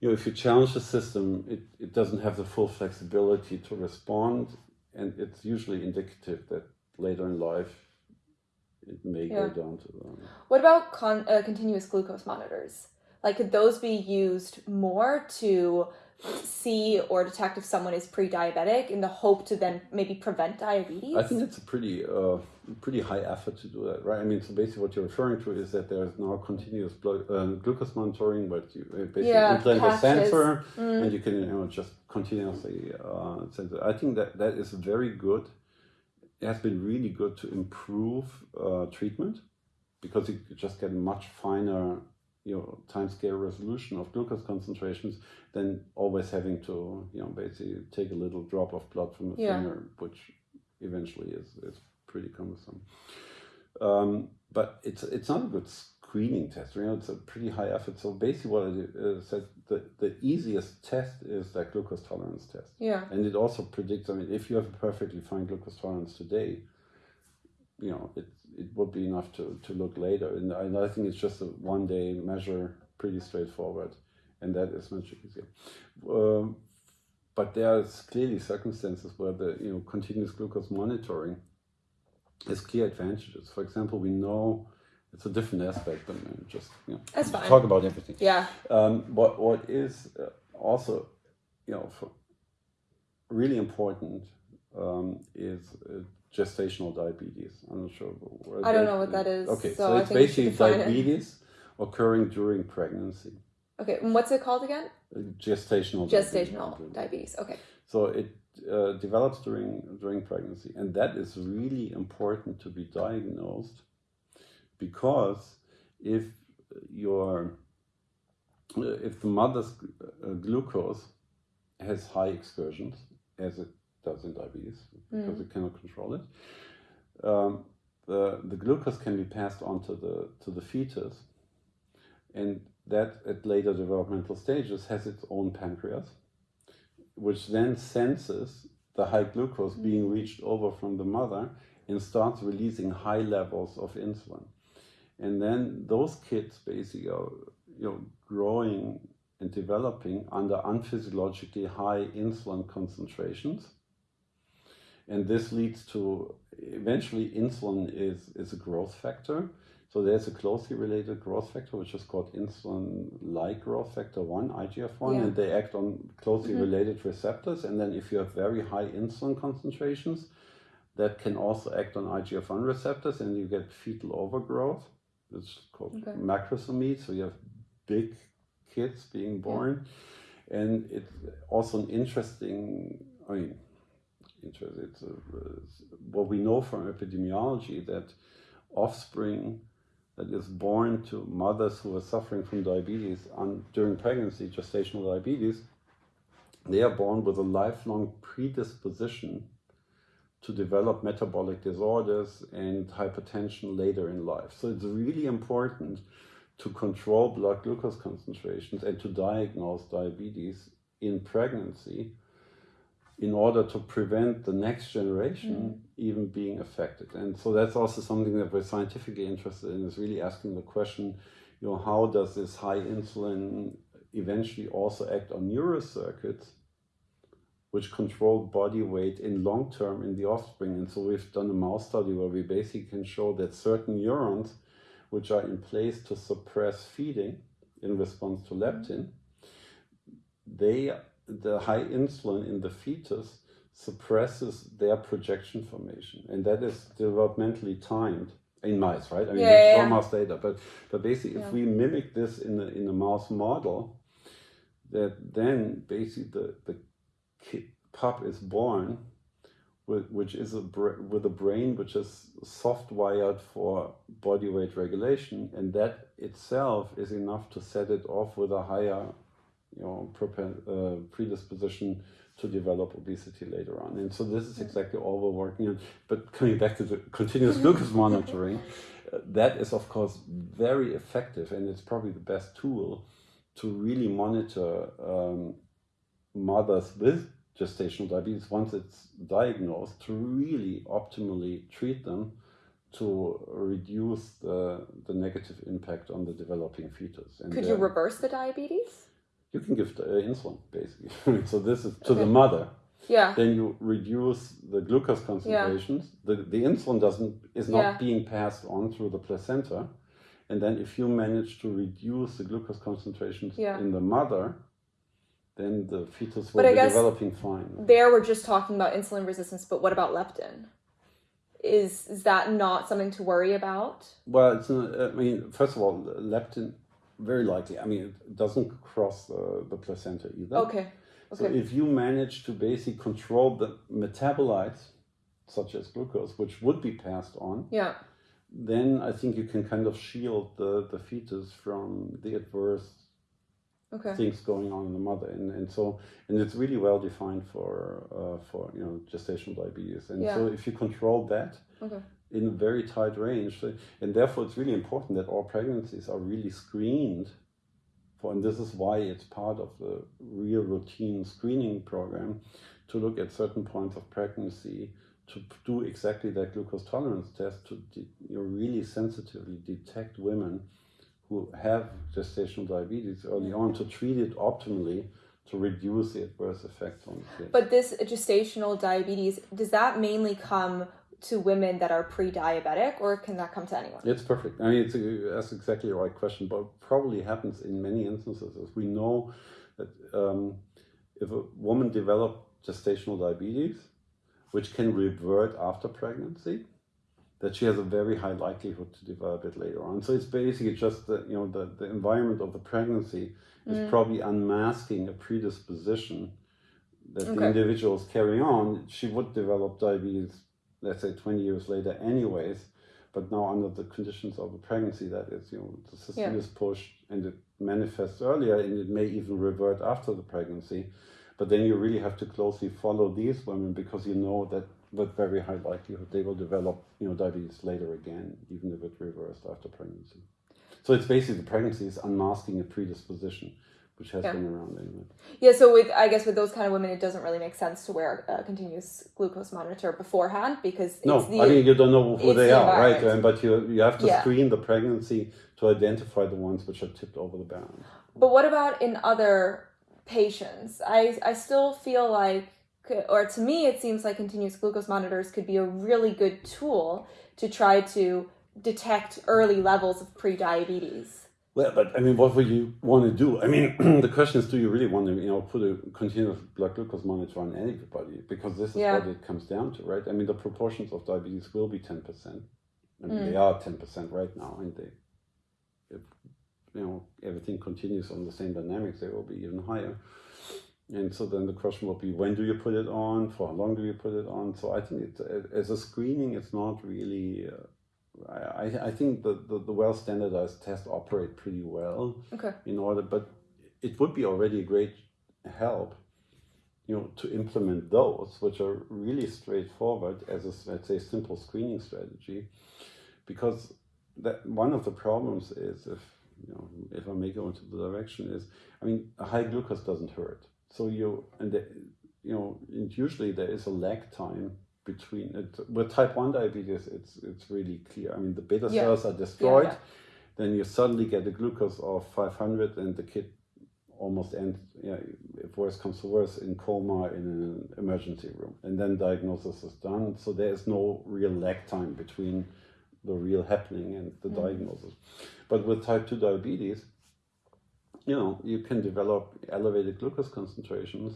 you know if you challenge the system, it, it doesn't have the full flexibility to respond. And it's usually indicative that later in life it may yeah. go down to. What about con- uh, continuous glucose monitors? Like, could those be used more to see or detect if someone is pre-diabetic in the hope to then maybe prevent diabetes? I think it's a pretty uh, pretty high effort to do that, right? I mean, so basically what you're referring to is that there's now continuous blood, uh, glucose monitoring, but you uh, basically yeah, implant patches. a sensor mm. and you can you know just continuously uh, sensor. I think that that is very good it has been really good to improve uh, treatment because you just get much finer you know time scale resolution of glucose concentrations than always having to you know basically take a little drop of blood from a yeah. finger which eventually is is pretty cumbersome um, but it's it's not a good screening test. You know, it's a pretty high effort. So basically, what I said, the, the easiest test is that glucose tolerance test. Yeah. And it also predicts. I mean, if you have a perfectly fine glucose tolerance today, you know, it it would be enough to to look later. And I, I think it's just a one day measure, pretty straightforward, and that is much easier. Um, but there's clearly circumstances where the you know continuous glucose monitoring has clear advantages. For example, we know it's a different aspect, than uh, just you know, talk about everything. Yeah. Um, what what is uh, also, you know, for really important um, is uh, gestational diabetes. I'm not sure. I don't that- know what that is, Okay, so so, it's think you should basically define it. diabetes occurring during pregnancy. Okay. And what's it called again? Gestational. Gestational diabetes. diabetes. Okay. So it uh, develops during during pregnancy, and that is really important to be diagnosed because if your uh, if the mother's uh, glucose has high excursions, as it does in diabetes, because it cannot control it, um, the the glucose can be passed on to the to the fetus, and that at later developmental stages has its own pancreas which then senses the high glucose being reached over from the mother and starts releasing high levels of insulin. And then those kids basically are you know, growing and developing under unphysiologically high insulin concentrations. And this leads to eventually insulin is, is a growth factor. So there's a closely related growth factor, which is called insulin-like growth factor 1, IGF-1, Yeah. and they act on closely mm-hmm. related receptors. And then if you have very high insulin concentrations, that can also act on IGF-1 receptors, and you get fetal overgrowth. It's called Okay. macrosomia. So you have big kids being born, and it's also an interesting. I mean, interest. It's a, it's what we know from epidemiology that offspring that is born to mothers who are suffering from diabetes on, during pregnancy, gestational diabetes, they are born with a lifelong predisposition to develop metabolic disorders and hypertension later in life. So it's really important to control blood glucose concentrations and to diagnose diabetes in pregnancy in order to prevent the next generation mm. even being affected. And so that's also something that we're scientifically interested in is really asking the question, you know, how does this high insulin eventually also act on neurocircuits which control body weight in long term in the offspring. And so we've done a mouse study where we basically can show that certain neurons which are in place to suppress feeding in response to leptin, they the high insulin in the fetus suppresses their projection formation, and that is developmentally timed in mice, right? I mean, Yeah, there's yeah, no mouse data, but but basically, Yeah. if we mimic this in the, in a mouse model, that then basically the the pup is born with, which is a with a brain which is soft wired for body weight regulation, and that itself is enough to set it off with a higher, you know, uh, predisposition to develop obesity later on. And so this is exactly all we're working on. But coming back to the continuous glucose monitoring, uh, that is of course very effective, and it's probably the best tool to really monitor um, mothers with gestational diabetes once it's diagnosed to really optimally treat them to reduce the, the negative impact on the developing fetus. And Could you reverse the diabetes? you can give uh, insulin basically. so this is to the mother. Yeah. Then you reduce the glucose concentrations. Yeah. The, the insulin doesn't is not Yeah. being passed on through the placenta. And then if you manage to reduce the glucose concentrations Yeah. in the mother, then the fetus will But I be developing fine. There we're just talking about insulin resistance, but what about leptin? Is is that not something to worry about? Well, it's not, I mean, first of all, leptin, very likely. I mean, it doesn't cross the, the placenta either. Okay. So Okay. if you manage to basically control the metabolites, such as glucose, which would be passed on, Yeah. then I think you can kind of shield the, the fetus from the adverse Okay. things going on in the mother, and, and so and it's really well defined for uh, for you know gestational diabetes, and so if you control that Okay. in a very tight range, and therefore it's really important that all pregnancies are really screened for, and this is why it's part of the real routine screening program to look at certain points of pregnancy to do exactly that glucose tolerance test to you know, really sensitively detect women who have gestational diabetes early on to treat it optimally to reduce the adverse effects on the kid. But this gestational diabetes, does that mainly come to women that are pre-diabetic, or can that come to anyone? It's perfect. I mean, it's a, that's exactly the right question, but probably happens in many instances. As we know that um, if a woman develops gestational diabetes, which can revert after pregnancy, that she has a very high likelihood to develop it later on. So it's basically just the you know the, the environment of the pregnancy is mm. probably unmasking a predisposition that okay. the individuals carry on. She would develop diabetes, let's say 20 years later anyways, but now under the conditions of a pregnancy that is, you know, the system yeah. is pushed and it manifests earlier and it may even revert after the pregnancy. But then you really have to closely follow these women because you know that with very high likelihood they will develop you know diabetes later again, even if it reversed after pregnancy. So it's basically the pregnancy is unmasking a predisposition which has yeah. been around anyway. Yeah, so with I guess with those kind of women, it doesn't really make sense to wear a continuous glucose monitor beforehand because no, the, I mean you don't know who they the are, right? Um, but you you have to yeah. screen the pregnancy to identify the ones which are tipped over the bound. But what about in other patients? I I still feel like or to me, it seems like continuous glucose monitors could be a really good tool to try to detect early levels of pre-diabetes. Well, but I mean, what would you want to do? I mean, the question is, do you really want to, you know, put a continuous blood glucose monitor on anybody? Because this is yeah. what it comes down to, right? I mean, the proportions of diabetes will be ten percent. I mean, mm. they are ten percent right now, and they, if you know, everything continues on the same dynamics, they will be even higher. And so then the question will be, when do you put it on? For how long do you put it on? So I think it's, as a screening, it's not really. Uh, I, I think the, the, the well standardized tests operate pretty well. Okay. In order, but it would be already a great help, you know, to implement those, which are really straightforward as a let's say simple screening strategy, because that one of the problems is if you know if I may go into the direction is I mean a high glucose doesn't hurt so you and the, you know, usually there is a lag time between it. With type one diabetes, it's it's really clear. I mean, the beta yeah. cells are destroyed. Yeah, yeah. Then you suddenly get a glucose of 500, and the kid almost ends. Yeah, if worse comes to worse, in coma in an emergency room, and then diagnosis is done. So there is no real lag time between the real happening and the mm. diagnosis. But with type two diabetes, you know, you can develop elevated glucose concentrations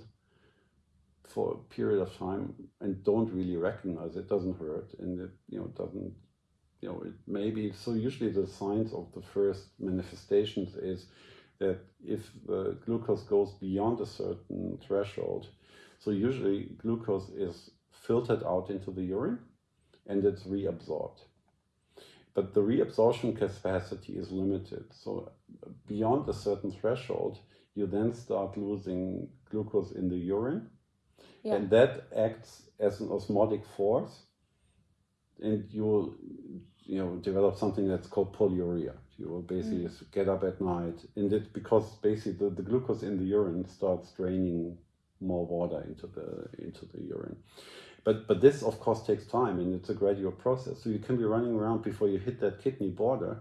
for a period of time and don't really recognize it, doesn't hurt, and it, you know, doesn't, you know, it maybe, so usually the signs of the first manifestations is that if the glucose goes beyond a certain threshold, so usually glucose is filtered out into the urine and it's reabsorbed but the reabsorption capacity is limited. So beyond a certain threshold, you then start losing glucose in the urine. Yeah. And that acts as an osmotic force. And you will you know, develop something that's called polyuria. You will basically mm. get up at night. And it because basically the, the glucose in the urine starts draining more water into the into the urine. But, but this, of course, takes time and it's a gradual process. So you can be running around before you hit that kidney border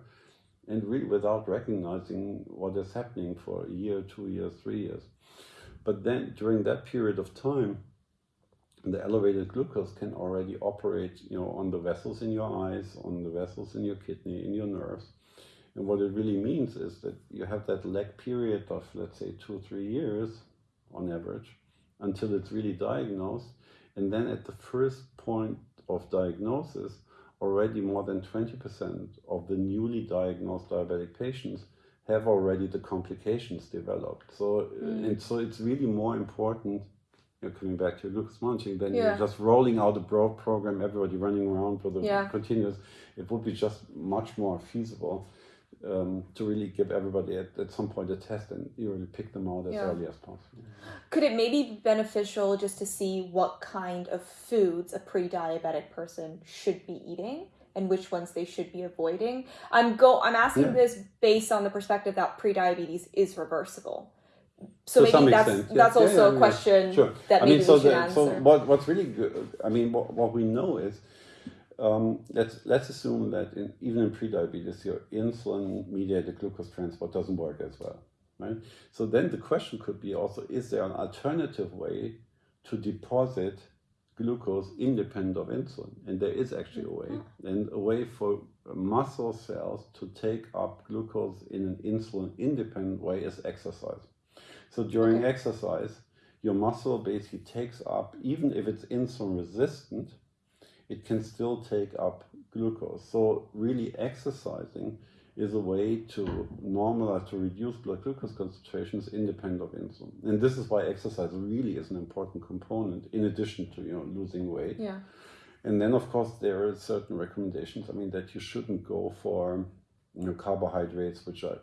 and really without recognizing what is happening for a year, two years, three years. But then during that period of time, the elevated glucose can already operate, you know, on the vessels in your eyes, on the vessels in your kidney, in your nerves. And what it really means is that you have that lag period of, let's say, two or three years on average until it's really diagnosed. And then at the first point of diagnosis, already more than 20% of the newly diagnosed diabetic patients have already the complications developed. So, mm. and so it's really more important, you're coming back to glucose monitoring, than yeah. just rolling out a broad program, everybody running around with a yeah. continuous. It would be just much more feasible um, to really give everybody at, at some point a test and you really pick them out as yeah. early as possible. Could it maybe be beneficial just to see what kind of foods a pre-diabetic person should be eating? and which ones they should be avoiding. I'm go I'm asking yeah. this based on the perspective that pre-diabetes is reversible. So to maybe that's extent, that's also yeah, yeah, a question sure. that I maybe mean, so we should the, answer. So what, what's really good I mean what, what we know is um, let's let's assume that in, even in prediabetes, your insulin-mediated glucose transport doesn't work as well, right? So then the question could be also: Is there an alternative way to deposit glucose independent of insulin. And there is actually a way, and a way for muscle cells to take up glucose in an insulin independent way is exercise. So during Okay. exercise, your muscle basically takes up, even if it's insulin resistant, it can still take up glucose. So really exercising is a way to normalize, to reduce blood glucose concentrations independent of insulin. And this is why exercise really is an important component in addition to, you know, losing weight. Yeah. And then, of course, there are certain recommendations. I mean, that you shouldn't go for you know carbohydrates which are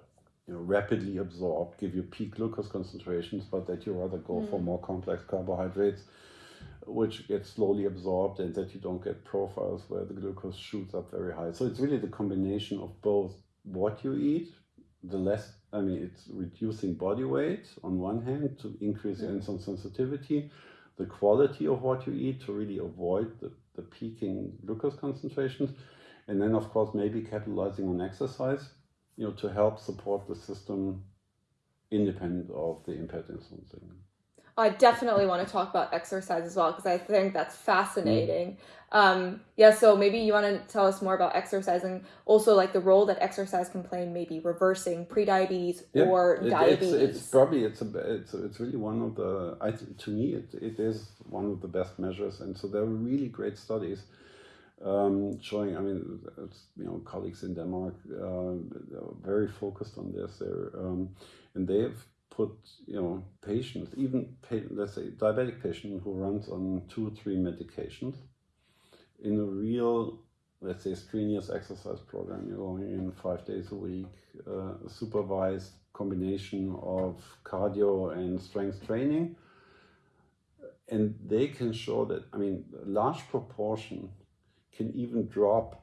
you know rapidly absorbed, give you peak glucose concentrations, but that you rather go for mm. more complex carbohydrates, which gets slowly absorbed, and that you don't get profiles where the glucose shoots up very high. So it's really the combination of both what you eat, the less. I mean, it's reducing body weight on one hand to increase insulin sensitivity, the quality of what you eat to really avoid the, the peaking glucose concentrations, and then of course maybe capitalizing on exercise, you know, to help support the system independent of the impaired insulin signal. I definitely want to talk about exercise as well because I think that's fascinating. Um, yeah, so maybe you want to tell us more about exercise and also like the role that exercise can play in maybe reversing prediabetes Yeah, or it- diabetes. It's, it's probably it's a it's it's really one of the I to me it, it is one of the best measures, and so there are really great studies um, showing. I mean, it's, you know, colleagues in Denmark uh, are very focused on this. There, um, and they have put you know patients, even pa- let's say diabetic patient who runs on two or three medications, in a real let's say strenuous exercise program. You're going in five days a week, uh, supervised combination of cardio and strength training. And they can show that, I mean, a large proportion can even drop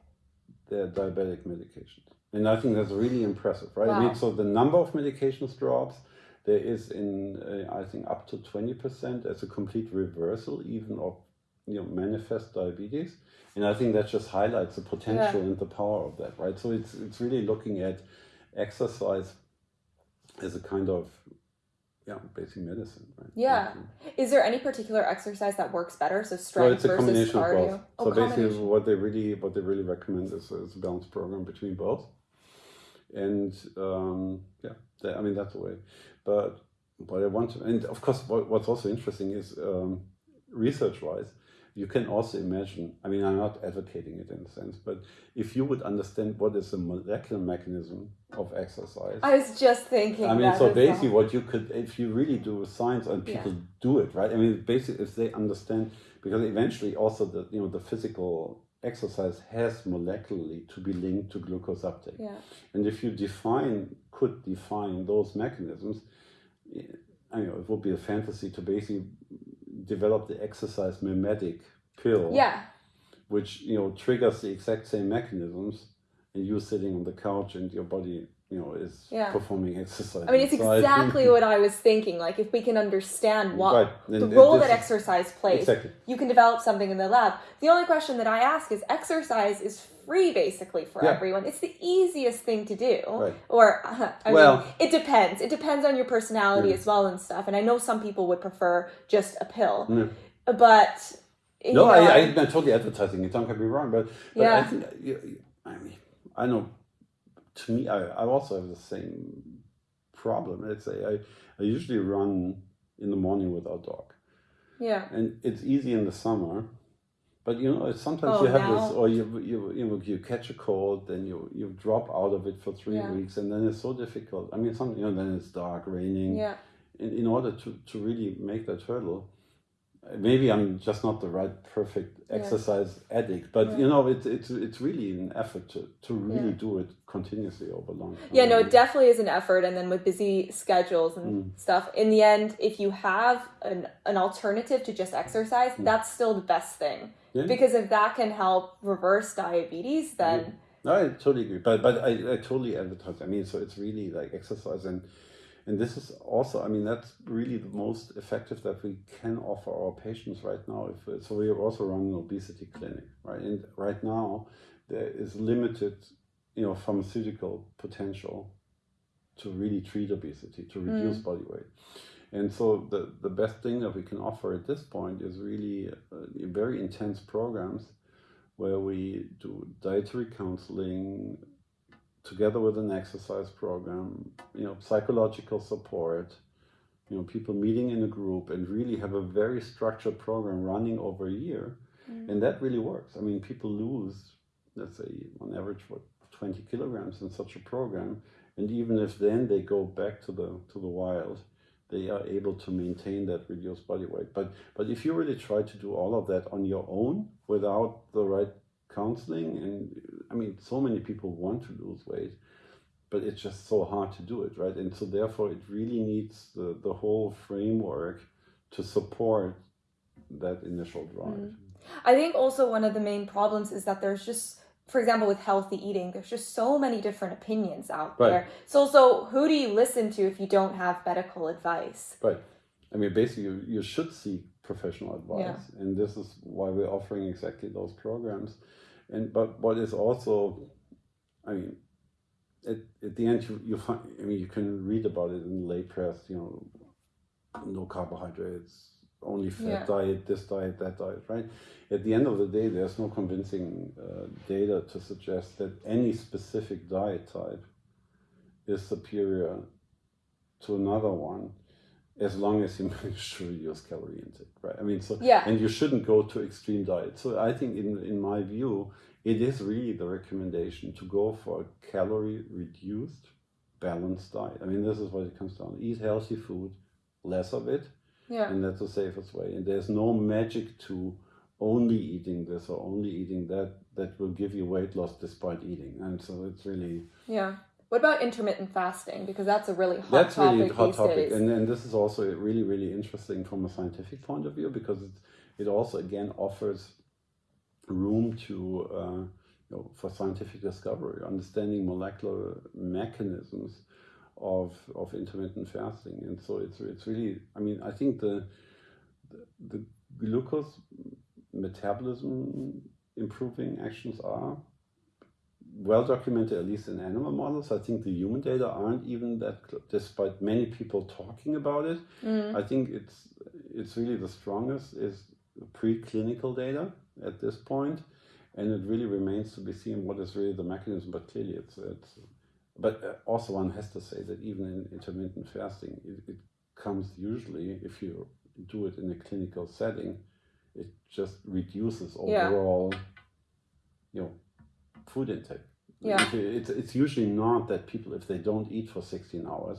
their diabetic medications. And I think that's really impressive, right? I Wow. mean, so the number of medications drops. There is in, uh, I think, up to 20% as a complete reversal, even of you know manifest diabetes. And i think that just highlights the potential and the power of that right? So it's it's really looking at exercise as a kind of yeah basic medicine right? Yeah. Is there any particular exercise that works better? So strength it's a versus cardio. both. Oh, so basically what they really what they really recommend is, is a balanced program between both. And um yeah i mean that's the way but what i want to and of course what, what's also interesting is um research wise you can also imagine i mean i'm not advocating it in a sense but if you would understand what is the molecular mechanism of exercise I was just thinking. I mean, so basically, what you could, if you really do science and Yeah. people do it, right? I mean, basically, if they understand, because eventually, also the you know the physical exercise has molecularly to be linked to glucose uptake, Yeah. and if you define, could define those mechanisms, I know it would be a fantasy to basically develop the exercise mimetic pill, Yeah. which you know triggers the exact same mechanisms, and you sitting on the couch and your body, you know, is Yeah. performing exercise. I mean, it's exactly what I was thinking. Like, if we can understand what Right. the And role that is- exercise plays, Exactly. you can develop something in the lab. The only question that I ask is exercise is free basically for Yeah. everyone. It's the easiest thing to do. Right. Or, I Well- mean, it depends. It depends on your personality Yeah. as well and stuff. And I know some people would prefer just a pill. But, you no know, I, I, I'm totally advertising it. Don't get me wrong, but, but I think I mean, I know. To me, I, I also have the same problem. Let's say I, I usually run in the morning with our dog, yeah. and it's easy in the summer. But you know, sometimes Oh, you have now- this, or you you you know, you catch a cold, then you you drop out of it for three Yeah. weeks, and then it's so difficult. I mean, some you know, then it's dark, raining. Yeah. in, in order to, to really make that hurdle maybe i'm just not the right perfect Yeah. exercise addict but Yeah. you know it's it's it's really an effort to, to really Yeah. do it continuously over long time. Yeah, no, it definitely is an effort. And then with busy schedules and Mm. stuff, in the end, if you have an, an alternative to just exercise, that's still the best thing. Mm. Yeah. Because if that can help reverse diabetes, then No, I totally agree, but but I, I totally advertise. I mean, so it's really like exercise, and and this is also, I mean, that's really the most effective that we can offer our patients right now. If so, we are also running an obesity clinic, right? And right now, there is limited, you know, pharmaceutical potential to really treat obesity, to reduce body weight. And so the, the best thing that we can offer at this point is really uh, very intense programs where we do dietary counseling together with an exercise program, you know, psychological support, you know, people meeting in a group and really have a very structured program running over a year. Mm. And that really works. I mean, people lose, let's say, on average, what, 20 kilograms in such a program. And even if then they go back to the to the wild, they are able to maintain that reduced body weight. But but if you really try to do all of that on your own without the right counseling, and I mean, so many people want to lose weight, but it's just so hard to do it, right? And so therefore, it really needs the the whole framework to support that initial drive. Mm. I think also one of the main problems is that there's just for example, with healthy eating, there's just so many different opinions out right. there. So, so who do you listen to if you don't have medical advice? Right. I mean, basically, you, you should seek professional advice, yeah. and this is why we're offering exactly those programs. And but what is also, I mean, at, at the end, you, you find, I mean, you can read about it in lay press, you know, no carbohydrates, only fat yeah. diet, this diet, that diet, right? At the end of the day, there's no convincing uh, data to suggest that any specific diet type is superior to another one as long as you manage to reduce calorie intake, right? I mean, so yeah. and you shouldn't go to extreme diet. So I think, in in my view, it is really the recommendation to go for a calorie reduced, balanced diet. I mean, this is what it comes down: eat healthy food, less of it, yeah. And that's the safest way. And there's no magic to only eating this or only eating that that will give you weight loss despite eating. And so it's really Yeah. What about intermittent fasting? Because that's a really hot topic. that's topic. really hot topic. Days. And and this is also really, really interesting from a scientific point of view because it it also again offers room to uh, you know, for scientific discovery, understanding molecular mechanisms of of intermittent fasting, and so it's it's really. I mean, I think the the, the glucose metabolism improving actions are well documented, at least in animal models. I think the human data aren't even that, despite many people talking about it. Mm. I think it's it's really the strongest is preclinical data at this point, and it really remains to be seen what is really the mechanism. But clearly, it's it's but uh, also one has to say that even in intermittent fasting, it, it comes usually, if you do it in a clinical setting, it just reduces overall, yeah. you know, food intake. Yeah. It's, it's usually not that people, if they don't eat for 16 hours,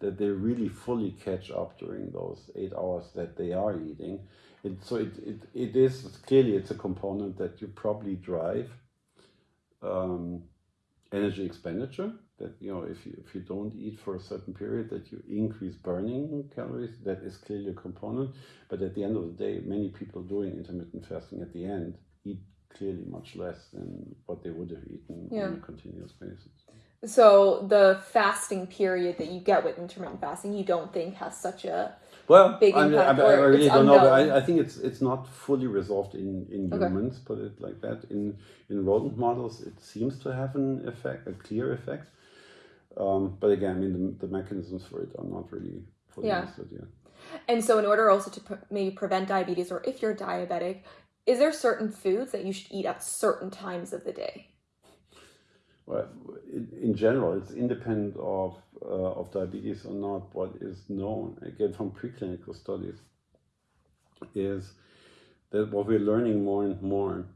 that they really fully catch up during those eight hours that they are eating. It, so it, it, it is clearly it's a component that you probably drive. Um, energy expenditure that you know if you if you don't eat for a certain period that you increase burning calories that is clearly a component but at the end of the day many people doing intermittent fasting at the end eat clearly much less than what they would have eaten yeah. on a continuous basis so the fasting period that you get with intermittent fasting you don't think has such a well, big I, impact, I, I, I really don't unknown. know, but I, I think it's it's not fully resolved in, in okay. humans, put it like that. In in rodent models, it seems to have an effect, a clear effect. Um, but again, I mean, the, the mechanisms for it are not really fully yeah. understood yet. And so, in order also to pre- maybe prevent diabetes, or if you're diabetic, is there certain foods that you should eat at certain times of the day? Well, in, general, it's independent of uh, of diabetes or not. What is known again from preclinical studies is that what we're learning more and more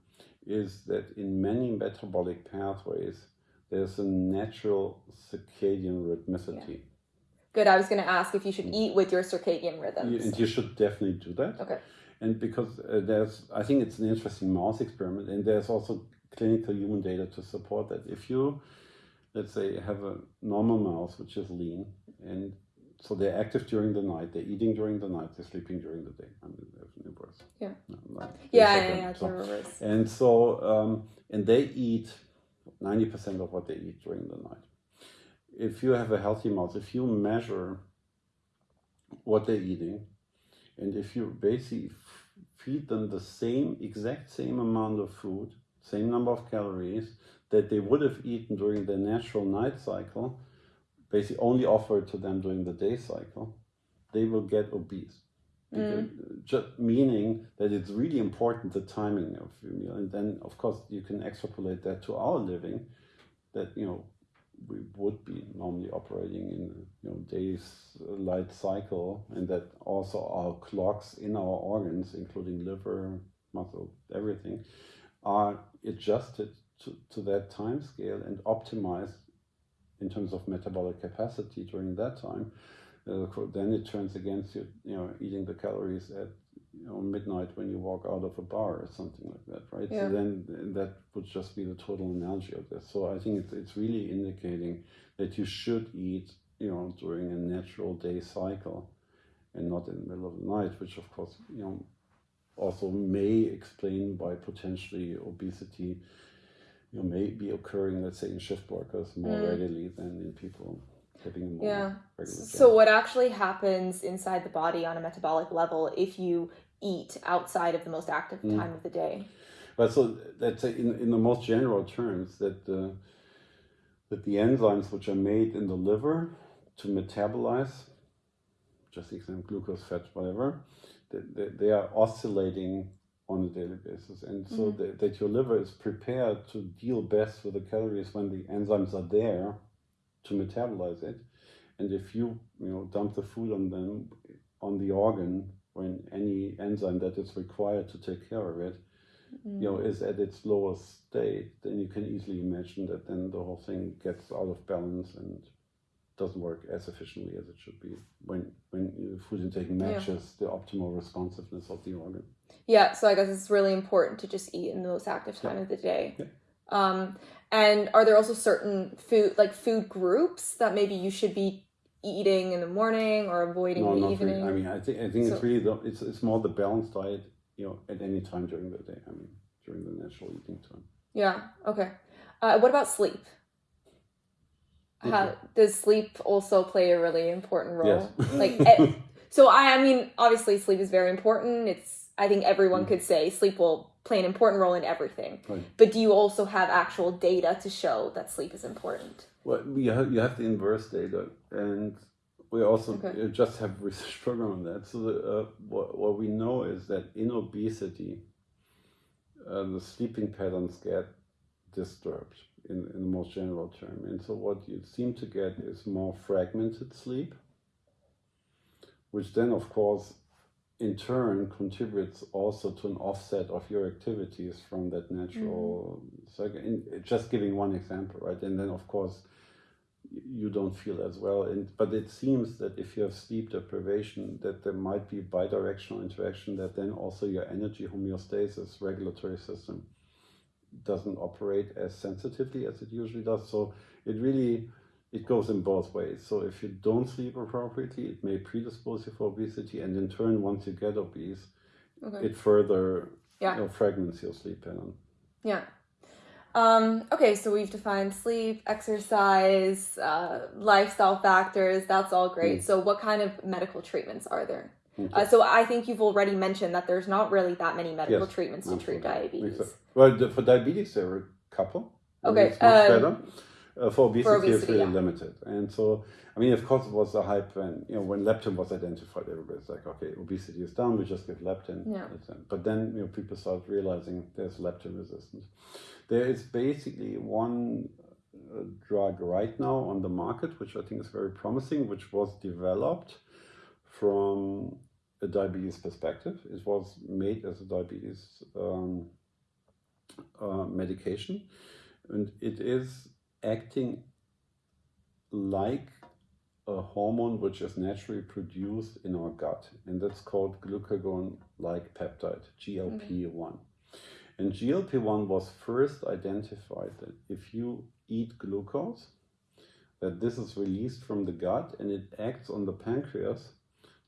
is that in many metabolic pathways there's a natural circadian rhythmicity. Yeah. Good. I was going to ask if you should eat with your circadian rhythms. and you should definitely do that. Okay. And because uh, there's, I think it's an interesting mouse experiment, and there's also clinical human data to support that. If you, let's say, have a normal mouse which is lean, and so they're active during the night, they're eating during the night, they're sleeping during the day. I mean, they have birth. Yeah. No, like yeah, yeah, yeah, so, And so, um, and they eat 90% of what they eat during the night. If you have a healthy mouse, if you measure what they're eating, and if you basically feed them the same, exact same amount of food, same number of calories that they would have eaten during their natural night cycle, basically only offered to them during the day cycle, they will get obese. Mm. Just meaning that it's really important the timing of your meal, and then of course you can extrapolate that to our living. That you know we would be normally operating in you know days light cycle, and that also our clocks in our organs, including liver, muscle, everything, are adjusted to, to that time scale and optimized in terms of metabolic capacity during that time. Uh, then it turns against you, you know, eating the calories at know, midnight when you walk out of a bar or something like that, right? Yeah. So then that would just be the total analogy of this. So I think it's, it's really indicating that you should eat, you know, during a natural day cycle and not in the middle of the night, which of course, you know, also may explain why potentially obesity, you know, may be occurring, let's say, in shift workers more mm. readily than in people yeah. So what actually happens inside the body on a metabolic level if you eat outside of the most active mm. time of the day? But so let's in, in the most general terms that uh, that the enzymes which are made in the liver to metabolize, just example glucose, fat, whatever, they, they are oscillating on a daily basis. And so mm-hmm. that, that your liver is prepared to deal best with the calories when the enzymes are there to metabolize it. And if you you know dump the food on them on the organ when any enzyme that is required to take care of it, mm. you know, is at its lowest state, then you can easily imagine that then the whole thing gets out of balance and doesn't work as efficiently as it should be when when food intake matches yeah. the optimal responsiveness of the organ. Yeah, so I guess it's really important to just eat in the most active time yeah. of the day. Yeah. Um, and are there also certain food like food groups that maybe you should be eating in the morning or avoiding no, the evening? Really. I mean, I think I think so, it's really the, it's it's more the balanced diet, you know, at any time during the day. I mean, during the natural eating time. Yeah. Okay. Uh, what about sleep? How, does sleep also play a really important role? Yes. like, so I, I mean, obviously, sleep is very important. It's I think everyone mm. could say sleep will play an important role in everything. Right. But do you also have actual data to show that sleep is important? Well, you have, you have the inverse data, and we also okay. just have research program on that. So the, uh, what, what we know is that in obesity, uh, the sleeping patterns get disturbed in, in the most general term. And so what you seem to get is more fragmented sleep, which then of course in turn contributes also to an offset of your activities from that natural mm. cycle. In, just giving one example, right? And then of course you don't feel as well. And but it seems that if you have sleep deprivation, that there might be bidirectional interaction. That then also your energy homeostasis regulatory system doesn't operate as sensitively as it usually does. So it really it goes in both ways. So if you don't sleep appropriately, it may predispose you for obesity, and in turn, once you get obese, okay. it further yeah. you know, fragments your sleep pattern. Yeah. Um, okay, so we've defined sleep, exercise, uh, lifestyle factors. That's all great. Mm. So, what kind of medical treatments are there? Okay. Uh, so, I think you've already mentioned that there's not really that many medical yes, treatments to treat diabetes. Well, for diabetes, there are a couple. Okay. Um, uh, for obesity, for obesity, yeah. limited. And so, I mean, of course, it was a hype when you know when leptin was identified. Everybody's like, okay, obesity is down. We just give leptin. Yeah. But then you know people started realizing there's leptin resistance. There is basically one uh, drug right now on the market, which I think is very promising, which was developed from a diabetes perspective. It was made as a diabetes um, uh, medication, and it is acting like a hormone which is naturally produced in our gut, and that's called glucagon like peptide, GLP 1. Mm-hmm. And GLP 1 was first identified that if you eat glucose, that this is released from the gut and it acts on the pancreas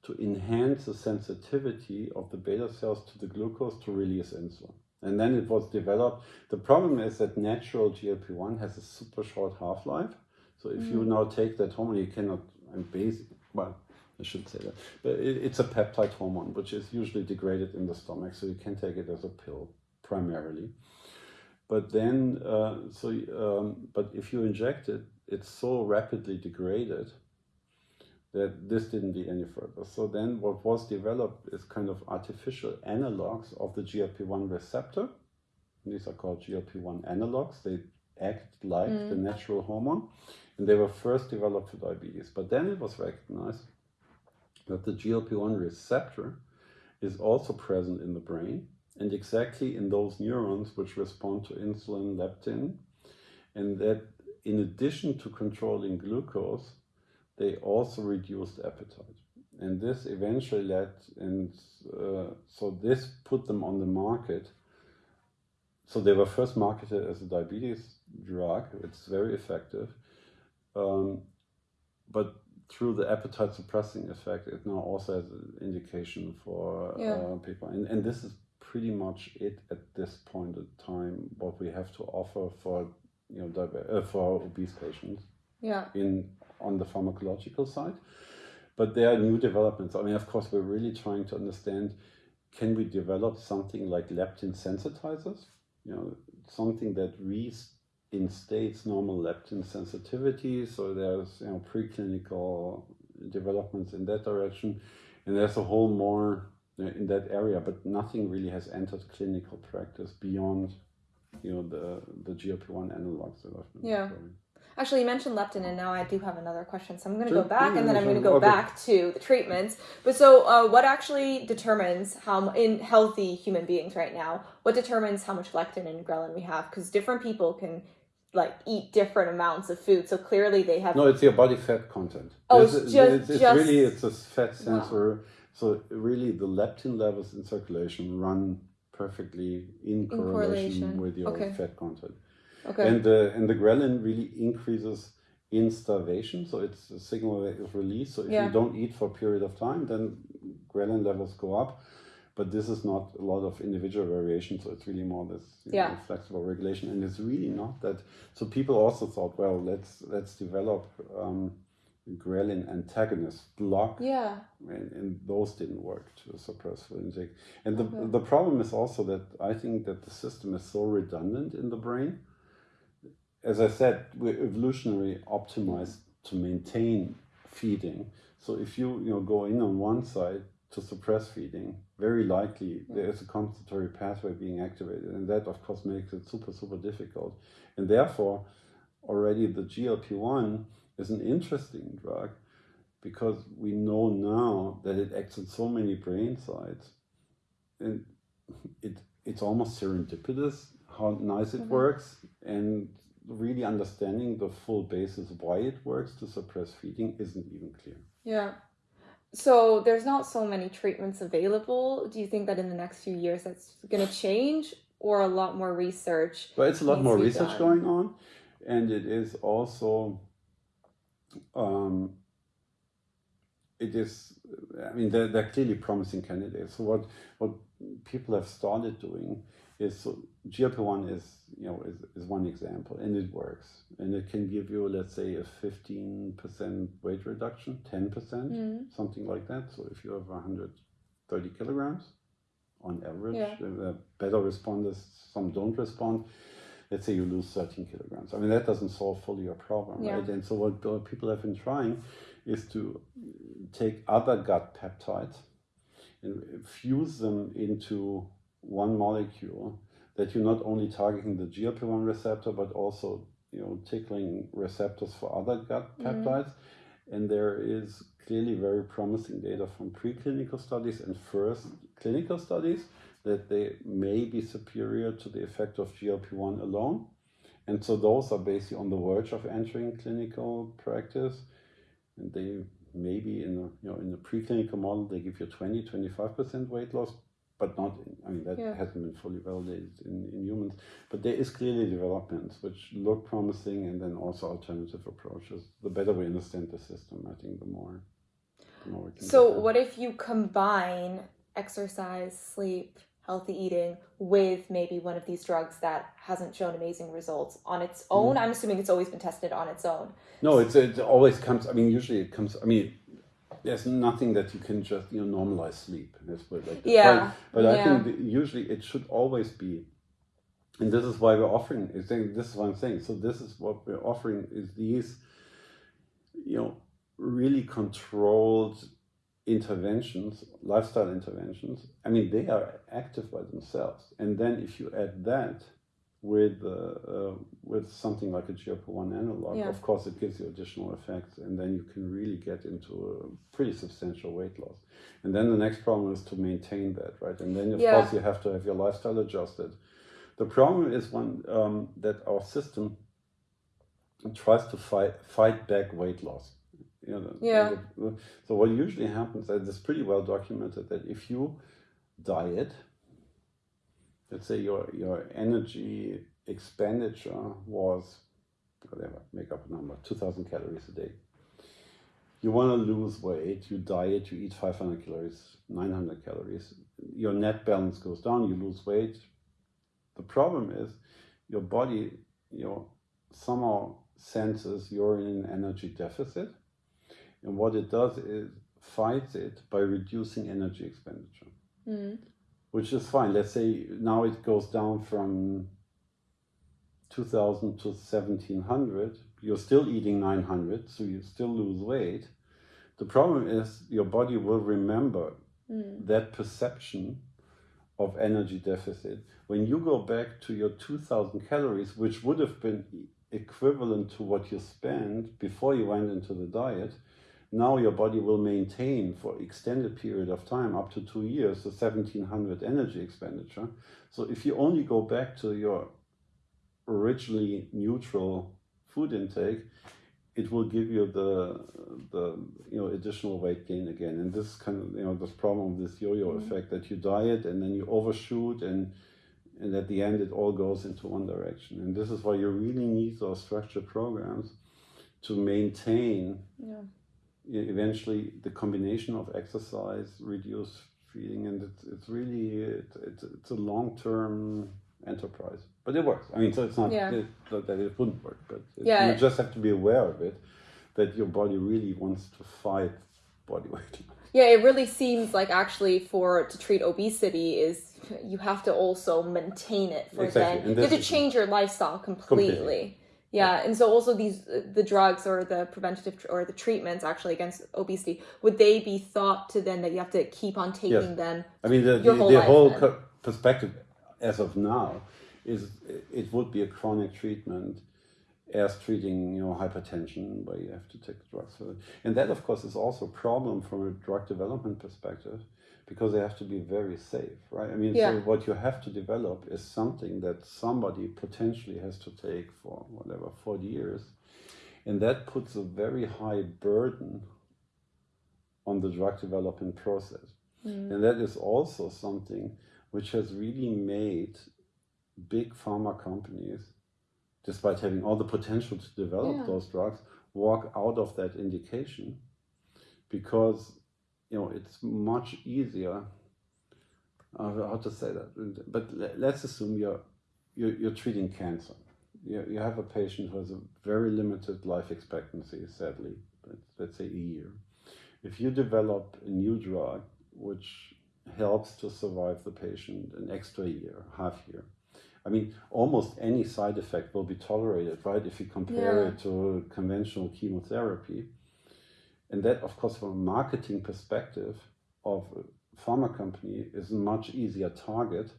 to enhance the sensitivity of the beta cells to the glucose to release insulin. And then it was developed. The problem is that natural GLP-1 has a super short half-life. So if mm. you now take that hormone, you cannot, and basic, well, I should say that, but it, it's a peptide hormone, which is usually degraded in the stomach. So you can take it as a pill primarily. But then, uh, so, um, but if you inject it, it's so rapidly degraded that this didn't lead any further. So then what was developed is kind of artificial analogs of the GLP-1 receptor. These are called GLP-1 analogs. They act like mm. the natural hormone. And they were first developed for diabetes. But then it was recognized that the GLP-1 receptor is also present in the brain and exactly in those neurons which respond to insulin, leptin, and that in addition to controlling glucose, they also reduced appetite. And this eventually led, and uh, so this put them on the market. So they were first marketed as a diabetes drug. It's very effective. Um, but through the appetite suppressing effect, it now also has an indication for yeah. uh, people. And, and this is pretty much it at this point in time, what we have to offer for you know uh, for obese patients. Yeah. In on the pharmacological side. But there are new developments. I mean, of course, we're really trying to understand can we develop something like leptin sensitizers? You know, something that reinstates normal leptin sensitivity. So there's you know preclinical developments in that direction, and there's a whole more in that area, but nothing really has entered clinical practice beyond you know the the GLP one analogs that I've been yeah. Actually, you mentioned leptin, and now I do have another question. So I'm going to go back, and then I'm going to go okay. back to the treatments. But so, uh, what actually determines how in healthy human beings right now? What determines how much leptin and ghrelin we have? Because different people can like eat different amounts of food. So clearly, they have. No, it's your body fat content. Oh, it's, it's just, it's, it's just... really it's a fat sensor. Wow. So really, the leptin levels in circulation run perfectly in, in correlation, correlation, with your okay. fat content. Okay. And the and the ghrelin really increases in starvation, so it's a signal that is released. So if yeah. you don't eat for a period of time, then ghrelin levels go up. But this is not a lot of individual variation, so it's really more this yeah. know, flexible regulation, and it's really not that. So people also thought, well, let's let's develop um, ghrelin antagonists, block, yeah, and, and, those didn't work to suppress intake. And the okay. the problem is also that I think that the system is so redundant in the brain as I said, we're evolutionary optimized to maintain feeding. So if you you know go in on one side to suppress feeding, very likely there is a compensatory pathway being activated, and that of course makes it super super difficult. And therefore, already the GLP one is an interesting drug because we know now that it acts on so many brain sites, and it it's almost serendipitous how nice it mm -hmm. works and really understanding the full basis why it works to suppress feeding isn't even clear. Yeah. So there's not so many treatments available. Do you think that in the next few years that's going to change or a lot more research? Well, it's a lot more research done? going on. And it is also, um, it is, I mean, they're, they're clearly promising candidates. So what, what people have started doing is so GLP-1 is you know is, is one example and it works and it can give you let's say a 15% weight reduction 10% mm. something like that so if you have 130 kilograms on average yeah. better responders some don't respond let's say you lose 13 kilograms i mean that doesn't solve fully your problem yeah. right and so what, what people have been trying is to take other gut peptides and fuse them into one molecule that you're not only targeting the GLP-1 receptor, but also you know tickling receptors for other gut mm-hmm. peptides. And there is clearly very promising data from preclinical studies and first clinical studies that they may be superior to the effect of GLP-1 alone. And so those are basically on the verge of entering clinical practice. And they maybe in a you know in a preclinical model they give you 20 25% weight loss but not, I mean, that yeah. hasn't been fully validated in, in humans. But there is clearly developments which look promising and then also alternative approaches. The better we understand the system, I think, the more, the more we can So, what if you combine exercise, sleep, healthy eating with maybe one of these drugs that hasn't shown amazing results on its own? Mm. I'm assuming it's always been tested on its own. No, it's it always comes, I mean, usually it comes, I mean, there's nothing that you can just you know normalize sleep. Let's put like that. Yeah. But, yeah. I think usually it should always be, and this is why we're offering. Is this is what I'm saying. So this is what we're offering is these, you know, really controlled interventions, lifestyle interventions, I mean, they are active by themselves. And then if you add that with uh, uh, with something like a GLP-1 analog, Yeah. of course, it gives you additional effects, and then you can really get into a pretty substantial weight loss. And then the next problem is to maintain that, right? And then of Yeah. course you have to have your lifestyle adjusted. The problem is one um, that our system tries to fight fight back weight loss. You know, the- Yeah. the- so what usually happens, and it's pretty well documented, that if you diet, let's say your your energy expenditure was whatever, make up a number, two thousand calories a day. You want to lose weight, you diet, you eat 500 calories, 900 calories. Your net balance goes down, you lose weight. The problem is your body, you know, somehow senses you're in an energy deficit. And what it does is fights it by reducing energy expenditure, Mm. Which is fine. Let's say now it goes down from 2000 to 1700. You're still eating 900, so you still lose weight. The problem is your body will remember Mm. that perception of energy deficit. When you go back to your 2000 calories, which would have been equivalent to what you spent before you went into the diet, now your body will maintain for extended period of time, up to two years, the 1700 energy expenditure. So if you only go back to your originally neutral food intake, it will give you the the you know additional weight gain again and this kind of you know this problem this yo-yo Mhm. effect that you diet and then you overshoot and and at the end it all goes into one direction and this is why you really need those structured programs to maintain Yeah. Eventually the combination of exercise reduce feeding and it's, it's really it, it's, it's a long-term enterprise but it works i mean so it's not Yeah. it, not that it wouldn't work but it, Yeah. you just have to be aware of it that your body really wants to fight body weight Yeah, it really seems like actually for to treat obesity is you have to also maintain it for Exactly, then you have to change your lifestyle completely. Completely. Yeah, and so also these uh, the drugs or the preventative tr- or the treatments actually against obesity would they be thought to then that you have to keep on taking Yes. them? I mean, the, the, whole the whole perspective as of now is it would be a chronic treatment as treating, you know, hypertension where you have to take drugs for it. And that, of course, is also a problem from a drug development perspective because they have to be very safe, right? I mean, Yeah. so what you have to develop is something that somebody potentially has to take for whatever, 40 years. And that puts a very high burden on the drug development process. Mm. And that is also something which has really made big pharma companies, despite having all the potential to develop Yeah. those drugs, walk out of that indication because you know it's much easier. Uh, how to say that? But let's assume you're you're, you're treating cancer. You, you have a patient who has a very limited life expectancy, sadly, let's, let's say a year. If you develop a new drug which helps to survive the patient an extra year, half year. I mean, almost any side effect will be tolerated, right? If you compare Yeah. it to conventional chemotherapy. And that, of course, from a marketing perspective of a pharma company is a much easier target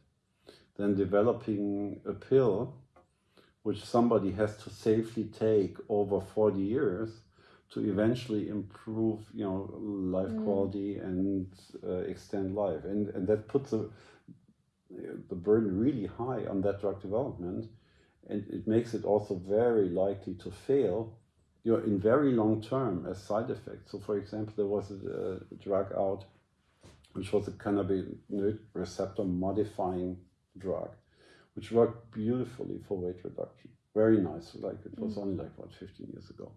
than developing a pill which somebody has to safely take over 40 years to eventually improve you know life Mm. quality and uh, extend life and and that puts a, the burden really high on that drug development and it makes it also very likely to fail you know in very long term as side effects so for example there was a, a drug out which was a cannabinoid receptor modifying drug which worked beautifully for weight reduction. Very nice like it was mm. only like what 15 years ago.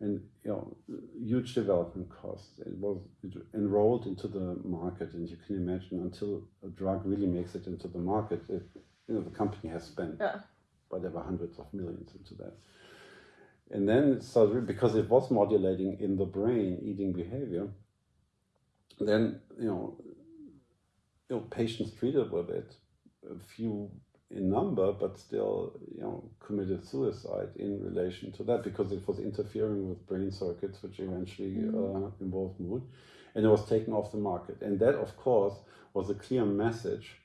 And you know huge development costs. It was it enrolled into the market and you can imagine until a drug really makes it into the market it, you know the company has spent Yeah. whatever hundreds of millions into that and then it started because it was modulating in the brain eating behavior then you know you know patients treated with it a few in number, but still, you know, committed suicide in relation to that because it was interfering with brain circuits, which eventually mm. uh, involved mood, and it was taken off the market. And that, of course, was a clear message,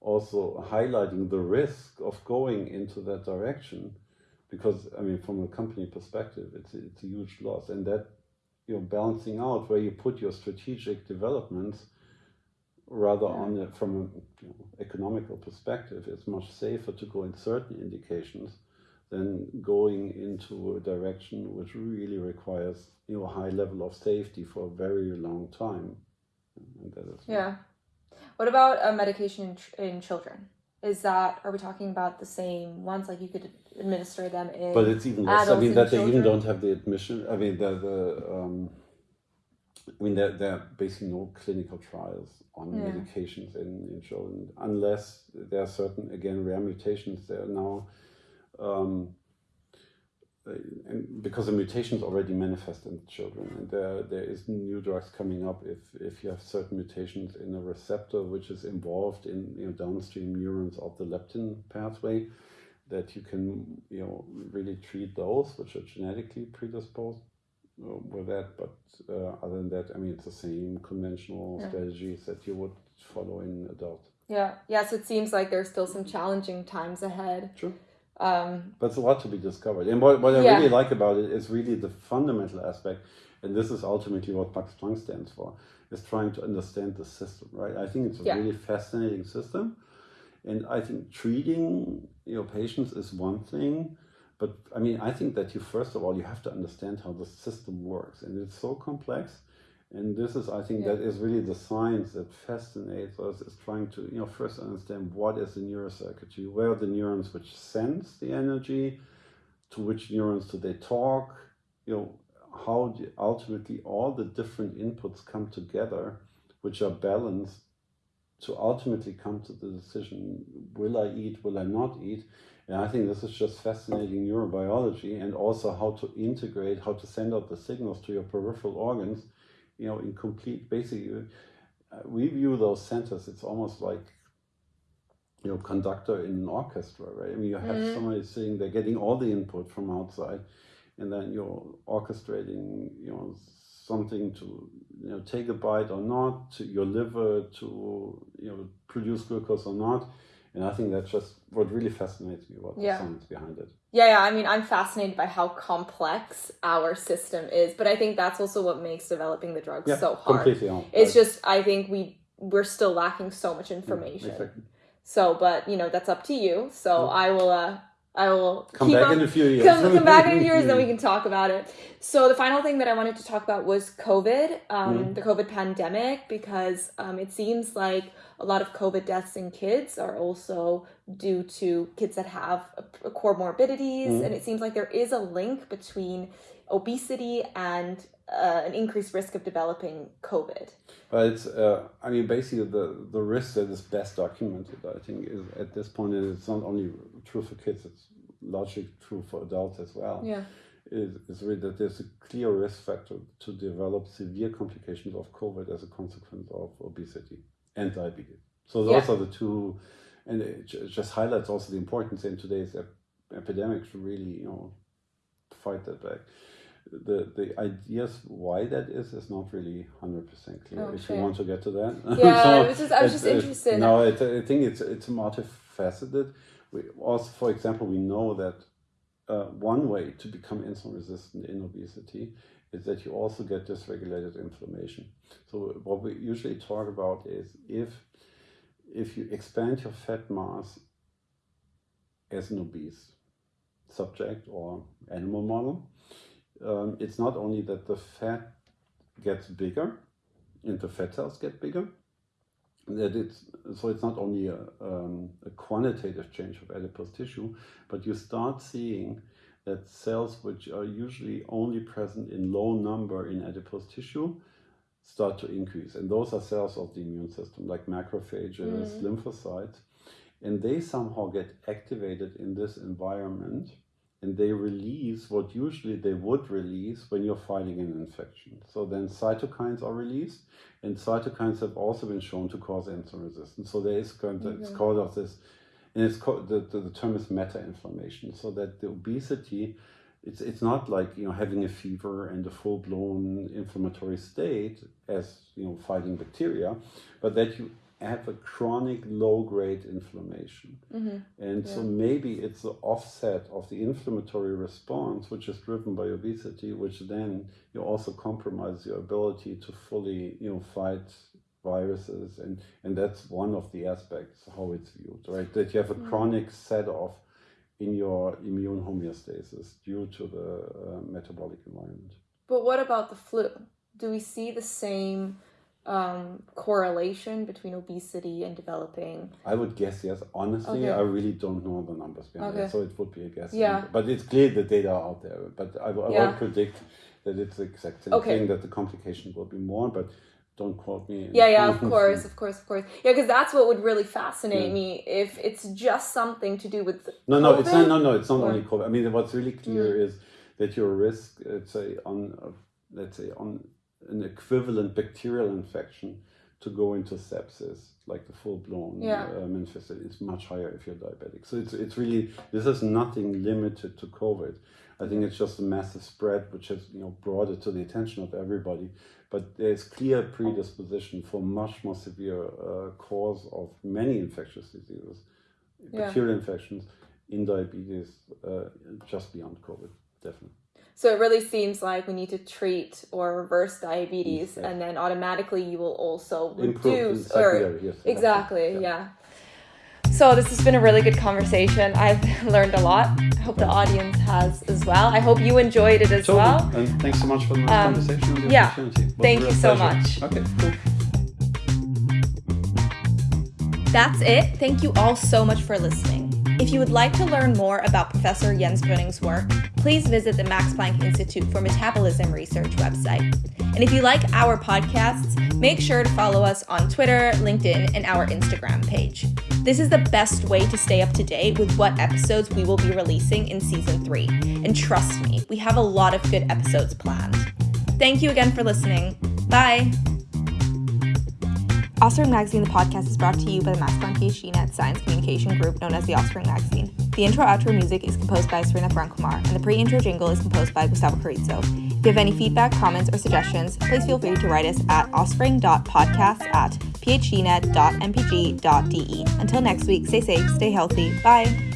also highlighting the risk of going into that direction, because I mean, from a company perspective, it's it's a huge loss, and that you know, balancing out where you put your strategic developments rather on the, from an you know, economical perspective, it's much safer to go in certain indications than going into a direction which really requires you know a high level of safety for a very long time. Yeah. What about a medication in, in children? Is that are we talking about the same ones? Like you could administer them in. But it's even less. I mean that they even don't have the admission. I mean the the. Um, I mean, there, there are basically no clinical trials on yeah. medications in, in children unless there are certain, again, rare mutations. There are now, um, and because the mutations already manifest in children, and there there is new drugs coming up if if you have certain mutations in a receptor which is involved in you know, downstream neurons of the leptin pathway, that you can you know really treat those which are genetically predisposed with that. But uh, other than that, I mean, it's the same conventional yeah. strategies that you would follow in adult. Yeah. Yes, it seems like there's still some challenging times ahead. True. Um, but it's a lot to be discovered. And what, what I yeah. really like about it is really the fundamental aspect, and this is ultimately what Max Planck stands for, is trying to understand the system, right? I think it's a yeah. really fascinating system. And I think treating your patients is one thing, but I mean, I think that you first of all you have to understand how the system works, and it's so complex. And this is, I think, yeah. that is really the science that fascinates us. Is trying to, you know, first understand what is the neurocircuitry, where are the neurons which sense the energy, to which neurons do they talk, you know, how ultimately all the different inputs come together, which are balanced to ultimately come to the decision: will I eat, will I not eat? And I think this is just fascinating neurobiology and also how to integrate, how to send out the signals to your peripheral organs, you know, in complete, basically, uh, we view those centers, it's almost like, you know, conductor in an orchestra, right? I mean, you have mm. somebody sitting there getting all the input from outside and then you're orchestrating, you know, something to, you know, take a bite or not, to your liver to, you know, produce glucose or not and I think that's just what really fascinates me about yeah. the science behind it. Yeah, yeah. I mean, I'm fascinated by how complex our system is, but I think that's also what makes developing the drugs yeah, so hard. Completely on. It's right. just I think we we're still lacking so much information. exactly. So, but you know, that's up to you. So I will uh I will come back in a few years. Come, come back in a few years, then we can talk about it. So the final thing that I wanted to talk about was COVID, um, mm. the COVID pandemic, because um, it seems like a lot of COVID deaths in kids are also due to kids that have comorbidities, mm. and it seems like there is a link between obesity and uh, an increased risk of developing COVID. But it's, uh, I mean, basically the, the risk that is best documented, I think, is at this point, and it's not only true for kids, it's largely true for adults as well. Yeah. Is, is really that there's a clear risk factor to develop severe complications of COVID as a consequence of obesity and diabetes. So those yeah. are the two, and it just highlights also the importance in today's ep epidemic to really, you know, fight that back the the ideas why that is is not really hundred percent clear. Okay. If you want to get to that, yeah, so I was just I was just interested. No, it, I think it's it's multifaceted. We also, for example, we know that uh, one way to become insulin resistant in obesity is that you also get dysregulated inflammation. So what we usually talk about is if if you expand your fat mass as an obese subject or animal model, um, it's not only that the fat gets bigger and the fat cells get bigger, that it's so it's not only a, um, a quantitative change of adipose tissue, but you start seeing that cells which are usually only present in low number in adipose tissue start to increase. And those are cells of the immune system, like macrophages, mm. lymphocytes. And they somehow get activated in this environment and they release what usually they would release when you're fighting an infection. So then cytokines are released, and cytokines have also been shown to cause insulin resistance. So there is kind of, it's mm-hmm. called of this and it's called the, the, the term is meta inflammation. So that the obesity, it's it's not like you know having a fever and a full blown inflammatory state as you know fighting bacteria, but that you have a chronic low grade inflammation. Mm-hmm. And yeah. so maybe it's the offset of the inflammatory response, which is driven by obesity, which then you also compromise your ability to fully, you know, fight viruses. And, and that's one of the aspects how it's viewed, right? That you have a mm-hmm. chronic set off in your immune homeostasis due to the uh, metabolic environment. But what about the flu? Do we see the same um, correlation between obesity and developing? I would guess yes. Honestly, okay. I really don't know the numbers behind okay. it, so it would be a guess. Yeah. But it's clear the data are out there. But I, I yeah. would predict that it's the exact same okay. thing, that the complication will be more, but don't quote me. Yeah, yeah, of course, of course, of course. Yeah, because that's what would really fascinate yeah. me if it's just something to do with. No, no, it's not. No, no, it's not or... only COVID. I mean, what's really clear mm. is that your risk, let's say, on, let's say, on an equivalent bacterial infection to go into sepsis, like the full blown yeah. manifestation, is much higher if you're diabetic. So it's it's really this is nothing limited to COVID. I think it's just a massive spread which has you know brought it to the attention of everybody. But there's clear predisposition for much more severe uh, cause of many infectious diseases, yeah. bacterial infections in diabetes, uh, just beyond COVID, definitely. So it really seems like we need to treat or reverse diabetes, yeah. and then automatically you will also reduce or yes, exactly, yeah. yeah. So this has been a really good conversation. I've learned a lot. I hope the audience has as well. I hope you enjoyed it as totally. well. And thanks so much for the nice um, conversation and the yeah. opportunity. Thank you so much. Okay, cool. That's it. Thank you all so much for listening. If you would like to learn more about Professor Jens Brüning's work, please visit the Max Planck Institute for Metabolism Research website. And if you like our podcasts, make sure to follow us on Twitter, LinkedIn, and our Instagram page. This is the best way to stay up to date with what episodes we will be releasing in season three. And trust me, we have a lot of good episodes planned. Thank you again for listening. Bye. Offspring Magazine, the podcast, is brought to you by the Planck PhD Net Science Communication Group, known as the Offspring Magazine. The intro outro music is composed by Serena Frankumar, and the pre-intro jingle is composed by Gustavo Carrizo. If you have any feedback, comments, or suggestions, please feel free to write us at offspring.podcast at phdnet.mpg.de. Until next week, stay safe, stay healthy, bye!